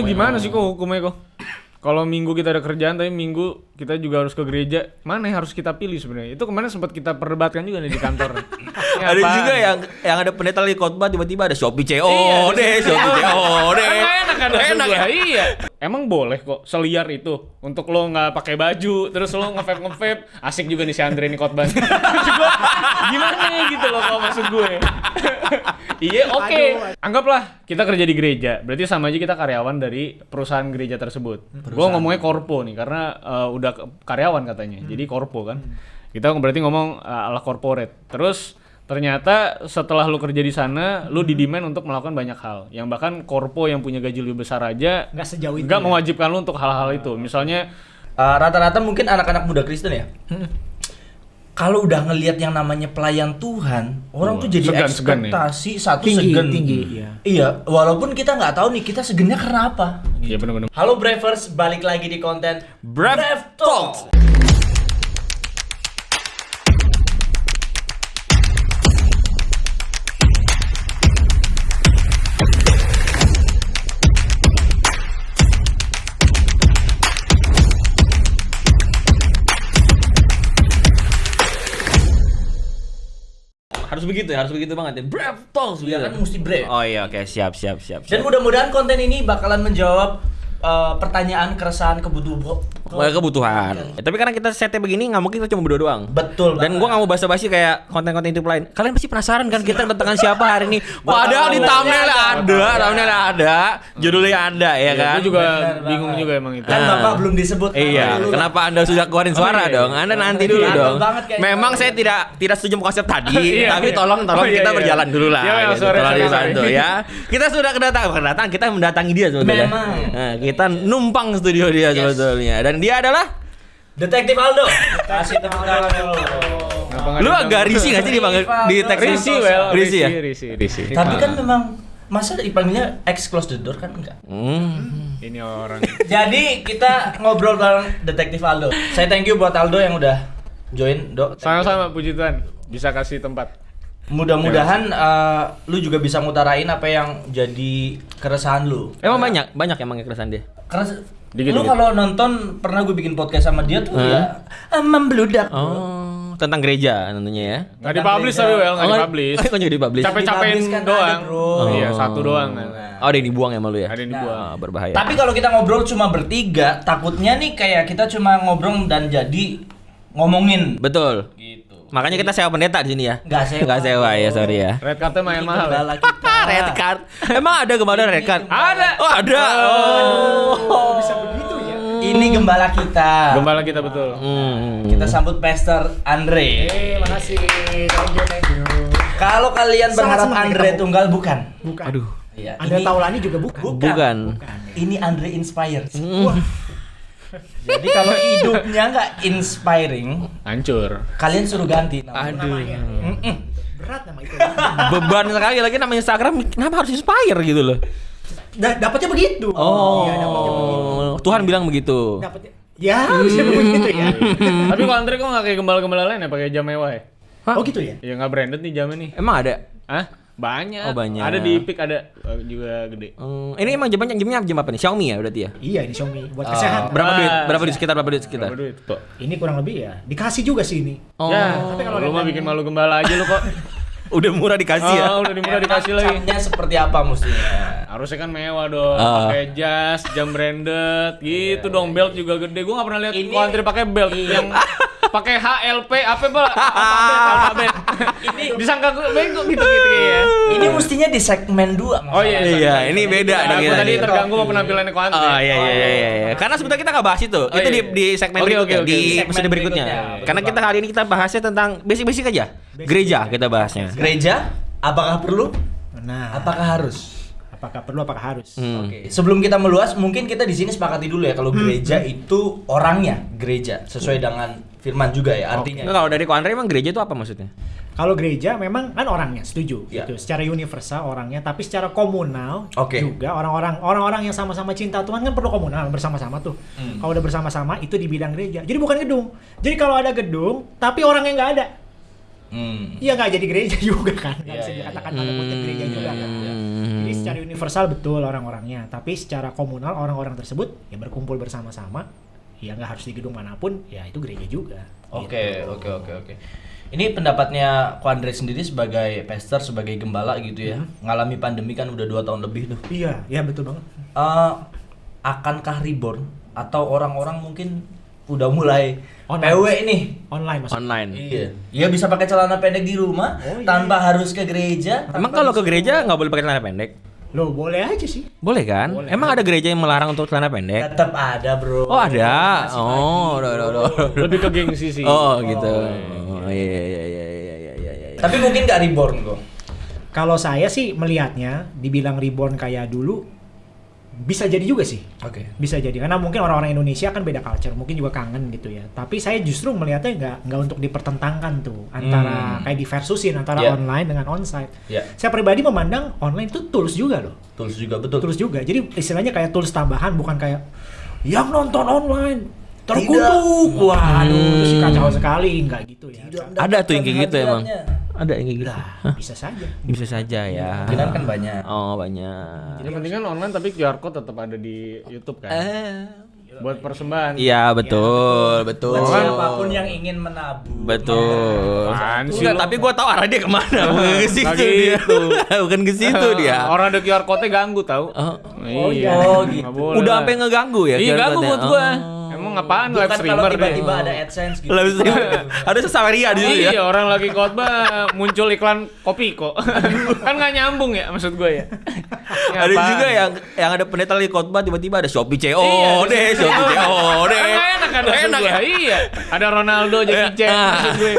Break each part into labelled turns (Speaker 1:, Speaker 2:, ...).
Speaker 1: Itu gimana sih kok hukumnya kok? Kalau minggu kita ada kerjaan tapi minggu kita juga harus ke gereja, mana yang harus kita pilih sebenarnya? Itu kemarin sempat kita perdebatkan juga nih di kantor. Ini
Speaker 2: ada
Speaker 1: apaan?
Speaker 2: juga yang yang ada pendeta lagi khotbah tiba-tiba ada Shopee CO
Speaker 1: Iya,
Speaker 2: deh, Shopee CO deh.
Speaker 1: Enak kan
Speaker 2: Enak ya.
Speaker 1: Iya. Emang boleh kok seliar itu untuk lo nggak pakai baju terus lo nge-vape nge-vape asik juga nih si Andre nih khotbah. Gimana gitu loh kalau maksud gue. iya oke. Anggaplah kita kerja di gereja, berarti sama aja kita karyawan dari perusahaan gereja tersebut. Gue ngomongnya korpo nih karena eh, udah ke- karyawan katanya, jadi korpo kan. Kita berarti ngomong eh, ala corporate. Terus ternyata setelah lu kerja di sana, lu didemand untuk melakukan banyak hal. Yang bahkan korpo yang punya gaji lebih besar aja
Speaker 3: Nggak sejauh itu
Speaker 1: nggak
Speaker 3: ya?
Speaker 1: mewajibkan lu untuk hal-hal itu. Misalnya
Speaker 4: Eh, rata-rata mungkin anak-anak muda Kristen ya. Kalau udah ngelihat yang namanya pelayan Tuhan, orang
Speaker 1: Wah,
Speaker 4: tuh jadi
Speaker 1: ya?
Speaker 4: ekspektasi satu
Speaker 3: Tinggi,
Speaker 4: segen.
Speaker 3: tinggi, iya.
Speaker 4: Iya, walaupun kita nggak tahu nih kita segennya karena apa.
Speaker 1: Iya bener-bener.
Speaker 4: Halo Bravers, balik lagi di konten
Speaker 2: Brave
Speaker 4: Talk.
Speaker 2: Harus begitu ya, harus begitu banget ya. Brave Talks
Speaker 4: Ya kan mesti brave.
Speaker 2: Oh iya, oke, siap, siap, siap.
Speaker 4: Dan
Speaker 2: siap.
Speaker 4: mudah-mudahan konten ini bakalan menjawab eh, pertanyaan, keresahan, kebutuhan.
Speaker 2: Mulai kebutuhan. Ya, tapi karena kita setnya begini, nggak mungkin kita cuma berdua doang.
Speaker 4: Betul
Speaker 2: Dan gua nggak mau basa-basi kayak konten-konten itu lain. Kalian pasti penasaran kan kita kedatangan siapa hari ini? Padahal di thumbnail ada, thumbnail ada, judulnya ada ya
Speaker 1: Iya,
Speaker 2: kan?
Speaker 1: gue juga bingung juga emang itu.
Speaker 4: Kan
Speaker 2: Ah.
Speaker 4: Bapak belum disebut.
Speaker 2: Iya, kenapa Anda sudah keluarin suara
Speaker 1: Oh, iya.
Speaker 2: dong? Anda nanti dulu dong. Memang saya tidak tidak setuju konsep tadi,
Speaker 1: Iya,
Speaker 2: tapi
Speaker 1: iya.
Speaker 2: tolong tolong
Speaker 1: Oh, iya,
Speaker 2: kita
Speaker 1: iya.
Speaker 2: berjalan dulu lah.
Speaker 1: Iya, iya,
Speaker 2: gitu. Tolong
Speaker 1: sorry.
Speaker 2: ya. Kita sudah kedatangan, kedatangan, kita mendatangi dia sebetulnya.
Speaker 4: Memang.
Speaker 2: Nah, kita numpang studio dia sebetulnya. Dan dia adalah
Speaker 4: Detektif Aldo. Kasih tepuk tangan dulu.
Speaker 2: Lu agak risih gak sih dipanggil di teks
Speaker 1: Risi, well,
Speaker 2: Risi ya?
Speaker 1: Risi, Risi.
Speaker 4: Tapi kan memang masa dipanggilnya X close the door kan enggak.
Speaker 2: Hmm.
Speaker 1: ini orang.
Speaker 4: Jadi kita ngobrol bareng Detektif Aldo. Saya thank you buat Aldo yang udah join, Dok.
Speaker 1: Sama-sama puji Tuhan bisa kasih tempat.
Speaker 4: Mudah-mudahan eh, lu juga bisa ngutarain apa yang jadi keresahan lu.
Speaker 2: Emang banyak, banyak emang yang keresahan dia.
Speaker 4: Karena
Speaker 1: Dikit,
Speaker 4: lu kalau nonton pernah gue bikin podcast sama dia tuh ya eh, membludak. bro.
Speaker 2: Oh, tentang gereja tentunya ya.
Speaker 1: Nggak dipublish tapi well, nggak
Speaker 2: Oh,
Speaker 1: dipublish.
Speaker 2: Oh, nggak dipublish.
Speaker 1: Capek-capekin
Speaker 4: Dipublish kan
Speaker 1: doang.
Speaker 4: ada, bro.
Speaker 1: Iya,
Speaker 2: Oh.
Speaker 1: satu doang.
Speaker 2: Oh, ada yang dibuang ya malu ya?
Speaker 1: Ada yang
Speaker 4: Nah.
Speaker 1: dibuang.
Speaker 2: Ah, berbahaya.
Speaker 4: Tapi kalau kita ngobrol cuma bertiga, takutnya nih kayak kita cuma ngobrol dan jadi ngomongin
Speaker 2: Betul.
Speaker 4: gitu.
Speaker 2: Makanya kita sewa pendeta di sini ya.
Speaker 4: Nggak sewa.
Speaker 2: Nggak sewa ya, sorry ya.
Speaker 1: Red cardnya main mahal. ya?
Speaker 4: gembala kita.
Speaker 2: red card. Emang ada gembala red card?
Speaker 1: Ada.
Speaker 2: Oh, ada. Oh.
Speaker 3: bisa begitu ya
Speaker 4: Ini gembala kita.
Speaker 1: Gembala kita betul.
Speaker 2: Hmm.
Speaker 4: Kita sambut Pastor Andre.
Speaker 3: eh makasih thank you thank you
Speaker 4: Kalau kalian berharap Andre tunggal bukan.
Speaker 3: bukan
Speaker 2: Aduh.
Speaker 4: Iya.
Speaker 3: Anda
Speaker 4: ini-
Speaker 3: Taulani juga bukan
Speaker 2: Bukan.
Speaker 4: Ini Andre inspired.
Speaker 3: Wah,
Speaker 4: Jadi kalau hidupnya nggak inspiring,
Speaker 1: Hancur.
Speaker 4: kalian suruh ganti. namanya.
Speaker 2: Aduh.
Speaker 4: Mm-mm.
Speaker 3: berat nama itu
Speaker 2: Beban sekali lagi namanya Instagram. Kenapa harus inspire gitu loh?
Speaker 3: Da- dapatnya begitu
Speaker 2: Oh.
Speaker 3: iya dapatnya begitu
Speaker 2: Tuhan bilang begitu.
Speaker 3: dapatnya ya bisa begitu ya
Speaker 1: Tapi kalau Andre kok nggak kayak gembala-gembala lain ya pakai jam mewah ya?
Speaker 2: Hah?
Speaker 3: oh gitu ya
Speaker 1: Ya nggak branded nih jamnya nih.
Speaker 2: Emang ada?
Speaker 1: Hah? Banyak.
Speaker 2: Oh, banyak.
Speaker 1: Ada di Epic ada eh, juga gede.
Speaker 2: Hmm, ini emang jamnya jamnya jam apa nih? Xiaomi ya berarti ya?
Speaker 3: iya ini Xiaomi buat
Speaker 2: Oh,
Speaker 3: kesehatan
Speaker 2: berapa
Speaker 1: Ah,
Speaker 2: duit? Berapa duit sekitar? Berapa duit sekitar?
Speaker 1: Berapa duit? Kok?
Speaker 3: ini kurang lebih ya dikasih juga sih ini
Speaker 2: Oh.
Speaker 1: Ya,
Speaker 3: Tapi kalau
Speaker 1: lu mah bikin malu gembala aja lu kok.
Speaker 2: Udah murah dikasih ya.
Speaker 1: Oh, udah dimurah dikasih lagi.
Speaker 4: Camnya seperti apa mestinya?
Speaker 1: Harusnya kan mewah dong,
Speaker 2: Ah.
Speaker 1: pakai jas, jam branded, gitu dong, belt juga gede. Gua nggak pernah lihat
Speaker 4: Ini-
Speaker 1: antri pakai belt yang pakai HLP apa pak? Alfabet, alfabet. Ini disangka gue bego gitu gitu ya.
Speaker 4: Ini mestinya di segmen 2.
Speaker 1: Oh iya,
Speaker 2: Iya, ini beda
Speaker 1: Nah,
Speaker 2: kita
Speaker 1: tadi
Speaker 2: nih.
Speaker 1: terganggu sama penampilannya Ko Antri.
Speaker 2: Oh iya iya iya iya. iya. Karena sebetulnya kita nggak bahas itu.
Speaker 1: Oh,
Speaker 2: itu
Speaker 1: iya.
Speaker 2: di di segmen
Speaker 1: Oke,
Speaker 2: berikutnya, di
Speaker 4: Segmen
Speaker 2: episode berikutnya.
Speaker 4: berikutnya.
Speaker 2: Karena kita hari ini kita bahasnya tentang basic-basic aja. Gereja kita bahasnya.
Speaker 4: Gereja, apakah perlu?
Speaker 3: nah
Speaker 4: Apakah harus?
Speaker 3: Apakah perlu apakah harus
Speaker 2: Hmm.
Speaker 4: Oke, sebelum kita meluas, mungkin kita di sini sepakati dulu ya kalau gereja itu orangnya gereja sesuai dengan firman juga ya artinya.
Speaker 2: Nah, kalau dari Ko Andre emang gereja itu apa maksudnya?
Speaker 3: Kalau gereja memang kan orangnya setuju
Speaker 4: Ya.
Speaker 3: gitu. Secara universal orangnya, tapi secara komunal
Speaker 4: Oke.
Speaker 3: juga orang-orang orang-orang yang sama-sama cinta Tuhan kan perlu komunal bersama-sama tuh.
Speaker 4: Hmm.
Speaker 3: Kalau udah bersama-sama itu di bidang gereja. Jadi bukan gedung. Jadi kalau ada gedung tapi orangnya nggak ada,
Speaker 4: Hmm.
Speaker 3: ya nggak jadi gereja juga kan. Nggak
Speaker 4: Iya,
Speaker 3: bisa
Speaker 4: iya,
Speaker 3: dikatakan tanda kutip gereja juga kan.
Speaker 2: Hmm.
Speaker 3: Jadi secara universal betul orang-orangnya, tapi secara komunal orang-orang tersebut ya berkumpul bersama-sama, ya nggak harus di gedung mana pun, ya itu gereja juga.
Speaker 4: Oke,
Speaker 3: gitu.
Speaker 4: oke, oke, oke. Ini pendapatnya Ko Andre sendiri sebagai pastor, sebagai gembala gitu ya. Ngalami pandemi kan udah dua tahun lebih tuh.
Speaker 3: Iya, iya betul banget.
Speaker 4: Eh, akankah reborn atau orang-orang mungkin udah mulai
Speaker 3: Online.
Speaker 4: PW nih?
Speaker 3: Online maksudnya.
Speaker 2: Online.
Speaker 4: Iya. Iya bisa pakai celana pendek di rumah
Speaker 3: Oh, iya.
Speaker 4: tanpa harus ke gereja.
Speaker 2: Emang kalau ke gereja nggak boleh pakai celana pendek?
Speaker 3: Loh, boleh aja sih.
Speaker 2: Boleh kan? Emang ada gereja yang melarang untuk celana pendek?
Speaker 4: tetap ada, Bro.
Speaker 2: Oh ada.
Speaker 4: Masih
Speaker 2: Oh, udah, udah, udah.
Speaker 1: Lebih ke gengsi sih.
Speaker 2: Oh gitu. Oh iya iya iya iya iya iya iya. iya.
Speaker 4: Tapi mungkin nggak reborn kok.
Speaker 3: Kalau saya sih melihatnya, dibilang reborn kayak dulu, bisa jadi juga sih.
Speaker 4: Oke.
Speaker 3: Bisa jadi karena mungkin orang-orang Indonesia kan beda culture, mungkin juga kangen gitu ya. Tapi saya justru melihatnya nggak nggak untuk dipertentangkan tuh antara
Speaker 4: Hmm.
Speaker 3: kayak diversusin antara
Speaker 4: Yeah.
Speaker 3: online dengan onsite.
Speaker 4: Ya,
Speaker 3: Saya pribadi memandang online itu tools juga loh,
Speaker 4: tools juga betul.
Speaker 3: tools juga. Jadi istilahnya kayak tools tambahan bukan kayak yang nonton online
Speaker 4: Tidak.
Speaker 3: terkutuk. Waduh, terus kacau sekali nggak gitu ya.
Speaker 2: Ada tuh yang kayak gitu emang. Ada yang kayak gitu.
Speaker 3: Lah, bisa saja.
Speaker 2: Bisa saja ya.
Speaker 4: Kemungkinan kan banyak.
Speaker 2: Oh banyak.
Speaker 1: Yang penting kan online tapi QR code tetap ada di YouTube kan.
Speaker 2: Eh.
Speaker 1: Buat persembahan.
Speaker 2: Iya betul betul.
Speaker 4: Buat siapa pun yang ingin menabung.
Speaker 2: Betul.
Speaker 1: Sih
Speaker 2: Enggak, tapi gua tahu arah dia ke mana. Bukan ke situ dia. Bukan ke situ dia.
Speaker 1: Orang ada QR code-nya ganggu tahu.
Speaker 2: Oh.
Speaker 4: Oh,
Speaker 1: iya.
Speaker 4: oh, gitu.
Speaker 2: Udah sampai ngeganggu ya?
Speaker 1: Iya ganggu buat gua.
Speaker 2: Oh.
Speaker 1: Emang apaan
Speaker 4: Bukan
Speaker 1: live streamer deh.
Speaker 4: tiba-tiba ada AdSense gitu.
Speaker 2: Live stream. Ada sesamaria di situ ya.
Speaker 1: Iya orang lagi khotbah muncul iklan kopi kok kan nggak nyambung ya maksud gue ya.
Speaker 2: Ada juga yang yang ada pendeta lagi khotbah tiba-tiba ada Shopee CO
Speaker 1: Iya,
Speaker 2: deh, Shopee CO deh.
Speaker 1: Kan enak kan
Speaker 2: enak ya.
Speaker 1: Iya. Ada Ronaldo Jackie Chan
Speaker 2: Ah.
Speaker 1: maksud gue.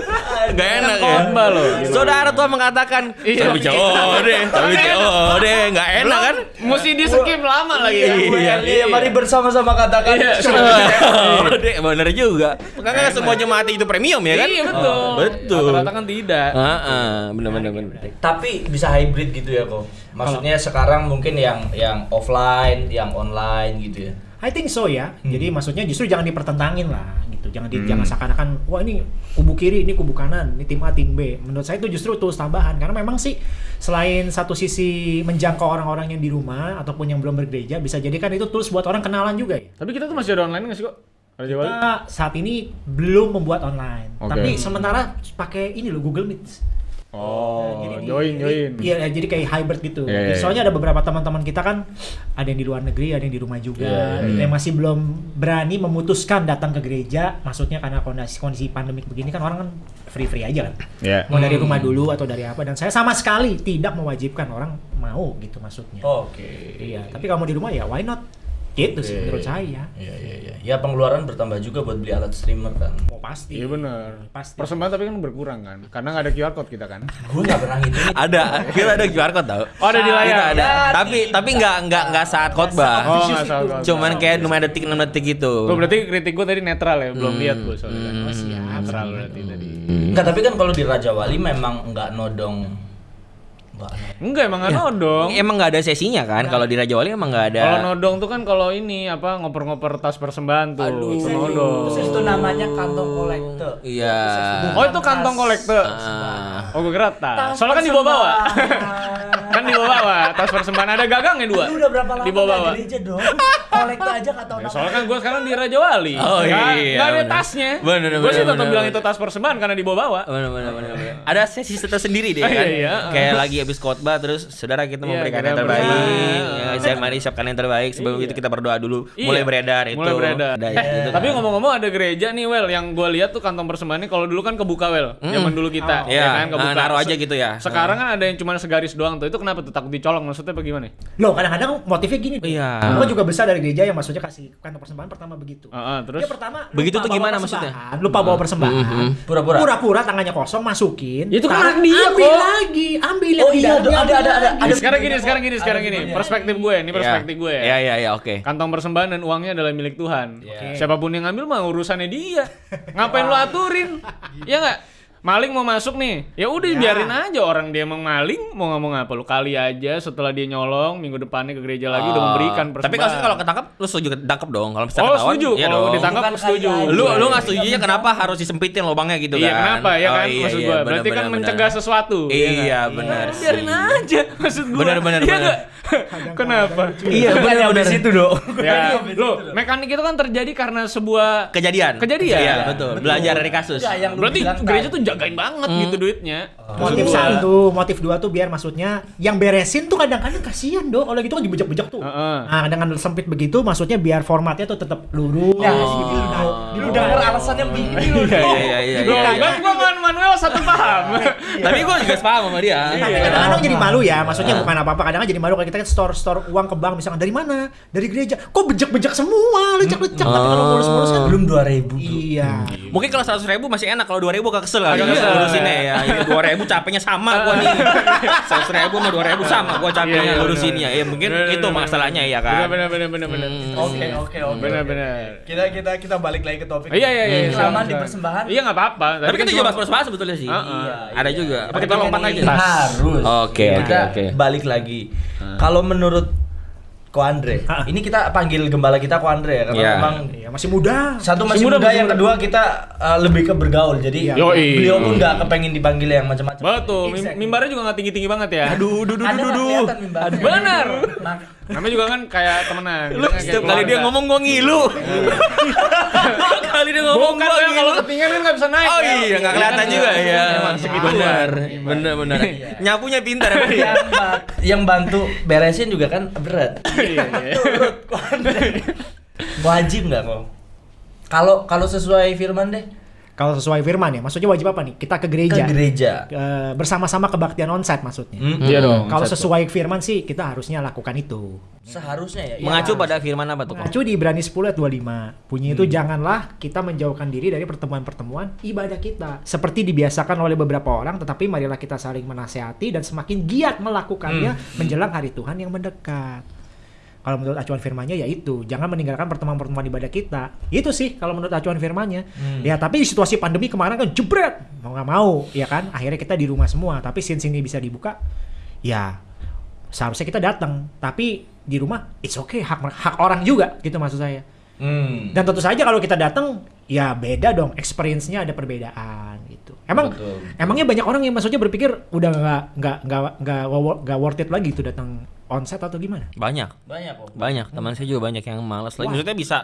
Speaker 2: Gak enak
Speaker 1: Kan
Speaker 2: ya.
Speaker 1: khotbah loh.
Speaker 2: Saudara Tuhan mengatakan
Speaker 1: Iya.
Speaker 2: Shopee CO deh, Shopee CO deh, nggak enak kan?
Speaker 1: Mesti di skip lama lagi.
Speaker 2: Iya,
Speaker 4: Iya, mari bersama-sama katakan.
Speaker 1: Iya.
Speaker 2: Oh, deh, bener juga. Karena semua jemaat itu premium ya kan?
Speaker 1: Iya betul.
Speaker 2: Oh, betul.
Speaker 1: Rata-rata kan tidak.
Speaker 2: Heeh, bener bener bener.
Speaker 4: Tapi bisa hybrid gitu ya kok. Maksudnya sekarang mungkin yang yang offline, yang online gitu ya.
Speaker 3: I think so ya. Jadi maksudnya justru jangan dipertentangin lah gitu. Jangan di,
Speaker 1: Hmm.
Speaker 3: jangan seakan-akan wah ini kubu kiri, ini kubu kanan, ini tim A, tim B. Menurut saya itu justru tools tambahan karena memang sih selain satu sisi menjangkau orang-orang yang di rumah ataupun yang belum bergereja bisa jadi kan itu tools buat orang kenalan juga ya.
Speaker 1: Tapi kita tuh masih ada online nggak sih kok?
Speaker 3: Kita saat ini belum membuat online,
Speaker 1: Oke.
Speaker 3: tapi sementara pakai ini loh Google Meet.
Speaker 1: Oh,
Speaker 3: Jadi di-
Speaker 1: join join.
Speaker 3: Iya, jadi kayak hybrid gitu.
Speaker 1: Iya, iya,
Speaker 3: Soalnya ada beberapa teman-teman kita kan ada yang di luar negeri, ada yang di rumah juga,
Speaker 1: Iya, iya,
Speaker 3: gitu, yang masih belum berani memutuskan datang ke gereja. Maksudnya karena kondisi kondisi pandemik begini kan orang kan free-free aja kan.
Speaker 1: Iya.
Speaker 3: Mau dari
Speaker 4: Hmm.
Speaker 3: rumah dulu atau dari apa dan saya sama sekali tidak mewajibkan orang mau gitu maksudnya.
Speaker 4: Oke.
Speaker 3: Iya, tapi kalau mau di rumah ya why not? Gitu sih
Speaker 1: Iya,
Speaker 3: menurut
Speaker 1: iya.
Speaker 3: saya.
Speaker 4: Iya iya iya. Ya pengeluaran bertambah juga buat beli alat streamer kan.
Speaker 3: Oh pasti.
Speaker 1: Iya benar.
Speaker 3: Pasti.
Speaker 1: Persembahan tapi kan berkurang kan, karena nggak ada QR code kita kan.
Speaker 4: Gue nggak pernah ngitungin.
Speaker 2: Ada, kita ada QR code tau.
Speaker 1: Oh, ada di layar.
Speaker 2: Kita ada. Tapi tapi nggak nggak nggak saat khotbah.
Speaker 1: Oh, nggak salah. nggak
Speaker 2: Cuman kayak lumayan detik 6 detik gitu.
Speaker 1: Gue berarti kritik gue tadi netral ya, belum lihat gue soalnya. kan.
Speaker 3: Oh, siap.
Speaker 1: Netral berarti tadi.
Speaker 4: Enggak, tapi kan kalau di Raja Wali memang nggak nodong. Nggak
Speaker 1: Enggak emang nggak nodong.
Speaker 2: Emang nggak ada sesinya kan? Kalau di Raja Wali emang nggak ada.
Speaker 1: Kalau nodong tuh kan kalau ini apa ngoper-ngoper tas persembahan tuh, itu nodong.
Speaker 4: Terus itu namanya kantong kolektor.
Speaker 2: Iya.
Speaker 1: Oh itu kantong kolektor.
Speaker 2: Ah.
Speaker 1: Oh gue kira tas. Soalnya kan dibawa-bawa. kan dibawa-bawa. Tas persembahan ada gagangnya dua.
Speaker 4: Lu udah berapa lama
Speaker 1: Dibawa-bawa.
Speaker 4: nggak gereja dong? Kolektor aja kata
Speaker 1: Ya,
Speaker 4: orang.
Speaker 1: soalnya kan gue sekarang di Raja Wali.
Speaker 2: Oh,
Speaker 1: Nggak-
Speaker 2: iya,
Speaker 1: nggak ada
Speaker 2: bener.
Speaker 1: tasnya.
Speaker 2: Bener,
Speaker 1: Gue sih
Speaker 2: bener,
Speaker 1: tetap
Speaker 2: bener,
Speaker 1: bilang
Speaker 2: bener.
Speaker 1: itu tas persembahan karena dibawa-bawa.
Speaker 2: Bener, bener, bener, bener. Ada sesi tersendiri deh kan.
Speaker 1: iya, iya.
Speaker 2: Kayak lagi habis khotbah terus saudara kita
Speaker 1: Iya,
Speaker 2: memberikan yang terbaik. Ya, saya mari siapkan yang terbaik. Sebelum
Speaker 1: Iya.
Speaker 2: itu kita berdoa dulu.
Speaker 1: Iya,
Speaker 2: Mulai beredar itu.
Speaker 1: Mulai beredar. Tapi ngomong-ngomong ada gereja nih Well yang gue lihat tuh kantong persembahannya kalau dulu kan kebuka Well. Zaman dulu kita.
Speaker 2: Iya,
Speaker 1: ya kan kebuka.
Speaker 2: nah, naruh aja gitu ya.
Speaker 1: Sekarang kan ada yang cuma segaris doang tuh. Itu kenapa tuh takut dicolong maksudnya apa gimana?
Speaker 3: Loh, kadang-kadang motifnya gini. tuh.
Speaker 2: Iya.
Speaker 3: Gua juga besar dari gereja yang maksudnya kasih kantong persembahan pertama begitu.
Speaker 1: Heeh, terus
Speaker 3: Dia pertama
Speaker 2: Begitu tuh gimana maksudnya?
Speaker 3: Lupa bawa persembahan.
Speaker 4: Pura-pura.
Speaker 3: Pura-pura tangannya kosong masukin.
Speaker 1: Ya itu kan dia,
Speaker 3: ambil
Speaker 1: kok.
Speaker 3: lagi, ambil yang
Speaker 4: Oh iya, ada- ada- ada-
Speaker 3: lagi.
Speaker 4: ada-
Speaker 1: sekarang gini, sekarang gini, sekarang gini. Perspektif gue, ini perspektif gue ya.
Speaker 2: Iya, iya, iya, oke.
Speaker 1: Kantong persembahan dan uangnya adalah milik Tuhan.
Speaker 4: Iya.
Speaker 1: Siapa pun yang ngambil mah urusannya dia. Ngapain lu aturin? Ya nggak? Maling mau masuk nih, ya udah
Speaker 3: Ya.
Speaker 1: biarin aja orang dia mau maling, mau ngomong apa lu kali aja setelah dia nyolong minggu depannya ke gereja lagi udah
Speaker 2: Oh.
Speaker 1: memberikan
Speaker 2: Tapi
Speaker 1: persembahan.
Speaker 2: kalau kalau ketangkap lu setuju ketangkap dong. Kalau misalnya
Speaker 1: Oh
Speaker 2: ketahuan,
Speaker 1: setuju,
Speaker 2: iya
Speaker 1: kalau
Speaker 2: dong.
Speaker 1: ditangkap
Speaker 4: Bukan
Speaker 1: setuju.
Speaker 2: Lu lu nggak setuju kenapa harus disempitin lubangnya gitu
Speaker 1: Iya
Speaker 2: kan?
Speaker 1: kenapa ya
Speaker 2: Oh,
Speaker 1: kan
Speaker 2: iya,
Speaker 1: maksud
Speaker 2: iya,
Speaker 1: gua berarti kan mencegah sesuatu.
Speaker 2: Iya,
Speaker 1: nggak?
Speaker 2: benar
Speaker 1: Ya, Biarin aja maksud gua.
Speaker 2: Benar, benar,
Speaker 1: Iya
Speaker 2: benar.
Speaker 1: nggak? Kenapa?
Speaker 2: Iya, benar benar
Speaker 4: itu dong.
Speaker 1: Ya, lo mekanik itu kan terjadi karena sebuah
Speaker 2: Kejadian.
Speaker 1: Kejadian.
Speaker 2: Iya, betul. Belajar dari kasus.
Speaker 4: Enggak,
Speaker 1: Berarti gereja tuh jagain banget gitu duitnya.
Speaker 3: Motif
Speaker 1: Maksud gua.
Speaker 3: satu, motif dua tuh biar maksudnya yang beresin tuh kadang-kadang kasihan dong. Kalau gitu kan dibejek-bejek tuh.
Speaker 1: Heeh.
Speaker 3: Nah, dengan sempit begitu maksudnya biar formatnya tuh tetap lurus.
Speaker 4: Ya,
Speaker 3: gitu.
Speaker 4: gitu.
Speaker 3: Lu
Speaker 4: Lu denger alasannya begini lu.
Speaker 2: Iya, iya, iya, iya.
Speaker 1: kan gua Manuel satu paham.
Speaker 2: Tapi gua juga sepaham sama dia.
Speaker 3: Tapi
Speaker 1: Iya.
Speaker 3: kadang-kadang jadi malu ya, maksudnya bukan apa-apa. Kadang jadi malu kalau kita kan store store uang ke bank misalkan dari mana? Dari gereja. Kok bejek-bejek semua, lecek-lecek. Tapi kalau mulus-mulus kan
Speaker 4: Belum 2000 tuh.
Speaker 3: Iya.
Speaker 2: Mungkin kalau seratus ribu masih enak, kalau dua ribu gak kesel kali.
Speaker 1: Agak kesel,
Speaker 2: ngurusinnya
Speaker 1: ya.
Speaker 2: ya. Ini dua ribu capeknya sama gua nih. Seratus ribu sama dua ribu sama gua
Speaker 1: Iya,
Speaker 2: capeknya
Speaker 1: iya,
Speaker 2: ngurusinnya. Ya mungkin itu masalahnya ya kan.
Speaker 1: benar benar benar benar.
Speaker 2: Hmm.
Speaker 4: Oke, oke, oke.
Speaker 1: Benar benar.
Speaker 4: Kita kita kita balik lagi ke topik.
Speaker 1: Iya iya iya.
Speaker 4: Selama di persembahan.
Speaker 1: Iya nggak apa-apa.
Speaker 2: Tapi kita
Speaker 1: kan
Speaker 2: juga
Speaker 1: cuma-
Speaker 2: bahas-bahas sebetulnya sih.
Speaker 4: Iya,
Speaker 2: Ada
Speaker 4: iya.
Speaker 2: juga. Apa kita lompat aja?
Speaker 4: Harus.
Speaker 2: Oke,
Speaker 4: Kita
Speaker 2: oke, oke.
Speaker 4: Balik lagi. Kalau menurut Ko Andre, ini kita panggil gembala kita Ko Andre ya karena
Speaker 2: Iya.
Speaker 4: memang
Speaker 3: Iya, masih muda.
Speaker 4: satu
Speaker 1: Masih
Speaker 4: masih
Speaker 1: muda,
Speaker 4: muda,
Speaker 1: masih
Speaker 4: yang
Speaker 1: muda.
Speaker 4: kedua kita uh, lebih ke bergaul. Jadi
Speaker 3: Iya.
Speaker 1: Yoi.
Speaker 4: beliau pun nggak kepengen dipanggil yang macam-macam.
Speaker 1: Betul,
Speaker 4: Exactly.
Speaker 1: mimbarnya juga nggak tinggi-tinggi banget ya.
Speaker 2: Aduh, duh, duh, duh, duh.
Speaker 1: Benar. Namanya juga kan kayak temenan.
Speaker 2: Lu
Speaker 1: kayak
Speaker 2: setiap kali dia ngomong gua ngilu. kali dia ngomong
Speaker 1: Bukan
Speaker 2: gua
Speaker 1: ya,
Speaker 2: ngilu.
Speaker 1: kalau ketinggian kan nggak bisa naik.
Speaker 2: Oh
Speaker 1: ya.
Speaker 2: iya, nggak kelihatan
Speaker 1: kan
Speaker 2: juga ya.
Speaker 1: Segitu.
Speaker 2: Benar, benar, benar. Nyapunya pintar ya.
Speaker 4: Yang, ba- yang bantu beresin juga kan berat.
Speaker 1: Iya, iya.
Speaker 4: Wajib nggak kok? Kalau kalau sesuai firman deh
Speaker 3: Kalau sesuai firman ya, maksudnya wajib apa nih? Kita ke gereja.
Speaker 4: ke gereja.
Speaker 3: Eh, bersama-sama kebaktian onsite maksudnya.
Speaker 4: Hmm,
Speaker 1: Iya dong.
Speaker 3: Kalau sesuai firman sih kita harusnya lakukan itu.
Speaker 4: Seharusnya ya.
Speaker 2: Mengacu
Speaker 4: Iya.
Speaker 2: pada firman apa tuh? Kok?
Speaker 3: Mengacu di Ibrani 10 ayat 25. Bunyi itu janganlah kita menjauhkan diri dari pertemuan-pertemuan ibadah kita. Seperti dibiasakan oleh beberapa orang, tetapi marilah kita saling menasehati dan semakin giat melakukannya menjelang hari Tuhan yang mendekat. Kalau menurut acuan firmannya ya itu, jangan meninggalkan pertemuan-pertemuan ibadah kita. Itu sih kalau menurut acuan firmannya. Ya tapi di situasi pandemi kemarin kan jebret, mau nggak mau, ya kan? Akhirnya kita di rumah semua. Tapi since ini bisa dibuka, ya seharusnya kita datang. Tapi di rumah, it's okay, hak hak orang juga, gitu maksud saya.
Speaker 4: Hmm.
Speaker 3: Dan tentu saja kalau kita datang, ya beda dong, experience-nya ada perbedaan gitu. Emang
Speaker 4: Betul.
Speaker 3: emangnya banyak orang yang maksudnya berpikir udah nggak nggak nggak nggak wo- nggak worth it lagi tuh datang onsite atau gimana?
Speaker 2: Banyak.
Speaker 4: Banyak kok.
Speaker 2: Banyak, teman saya juga banyak yang malas lagi. Maksudnya bisa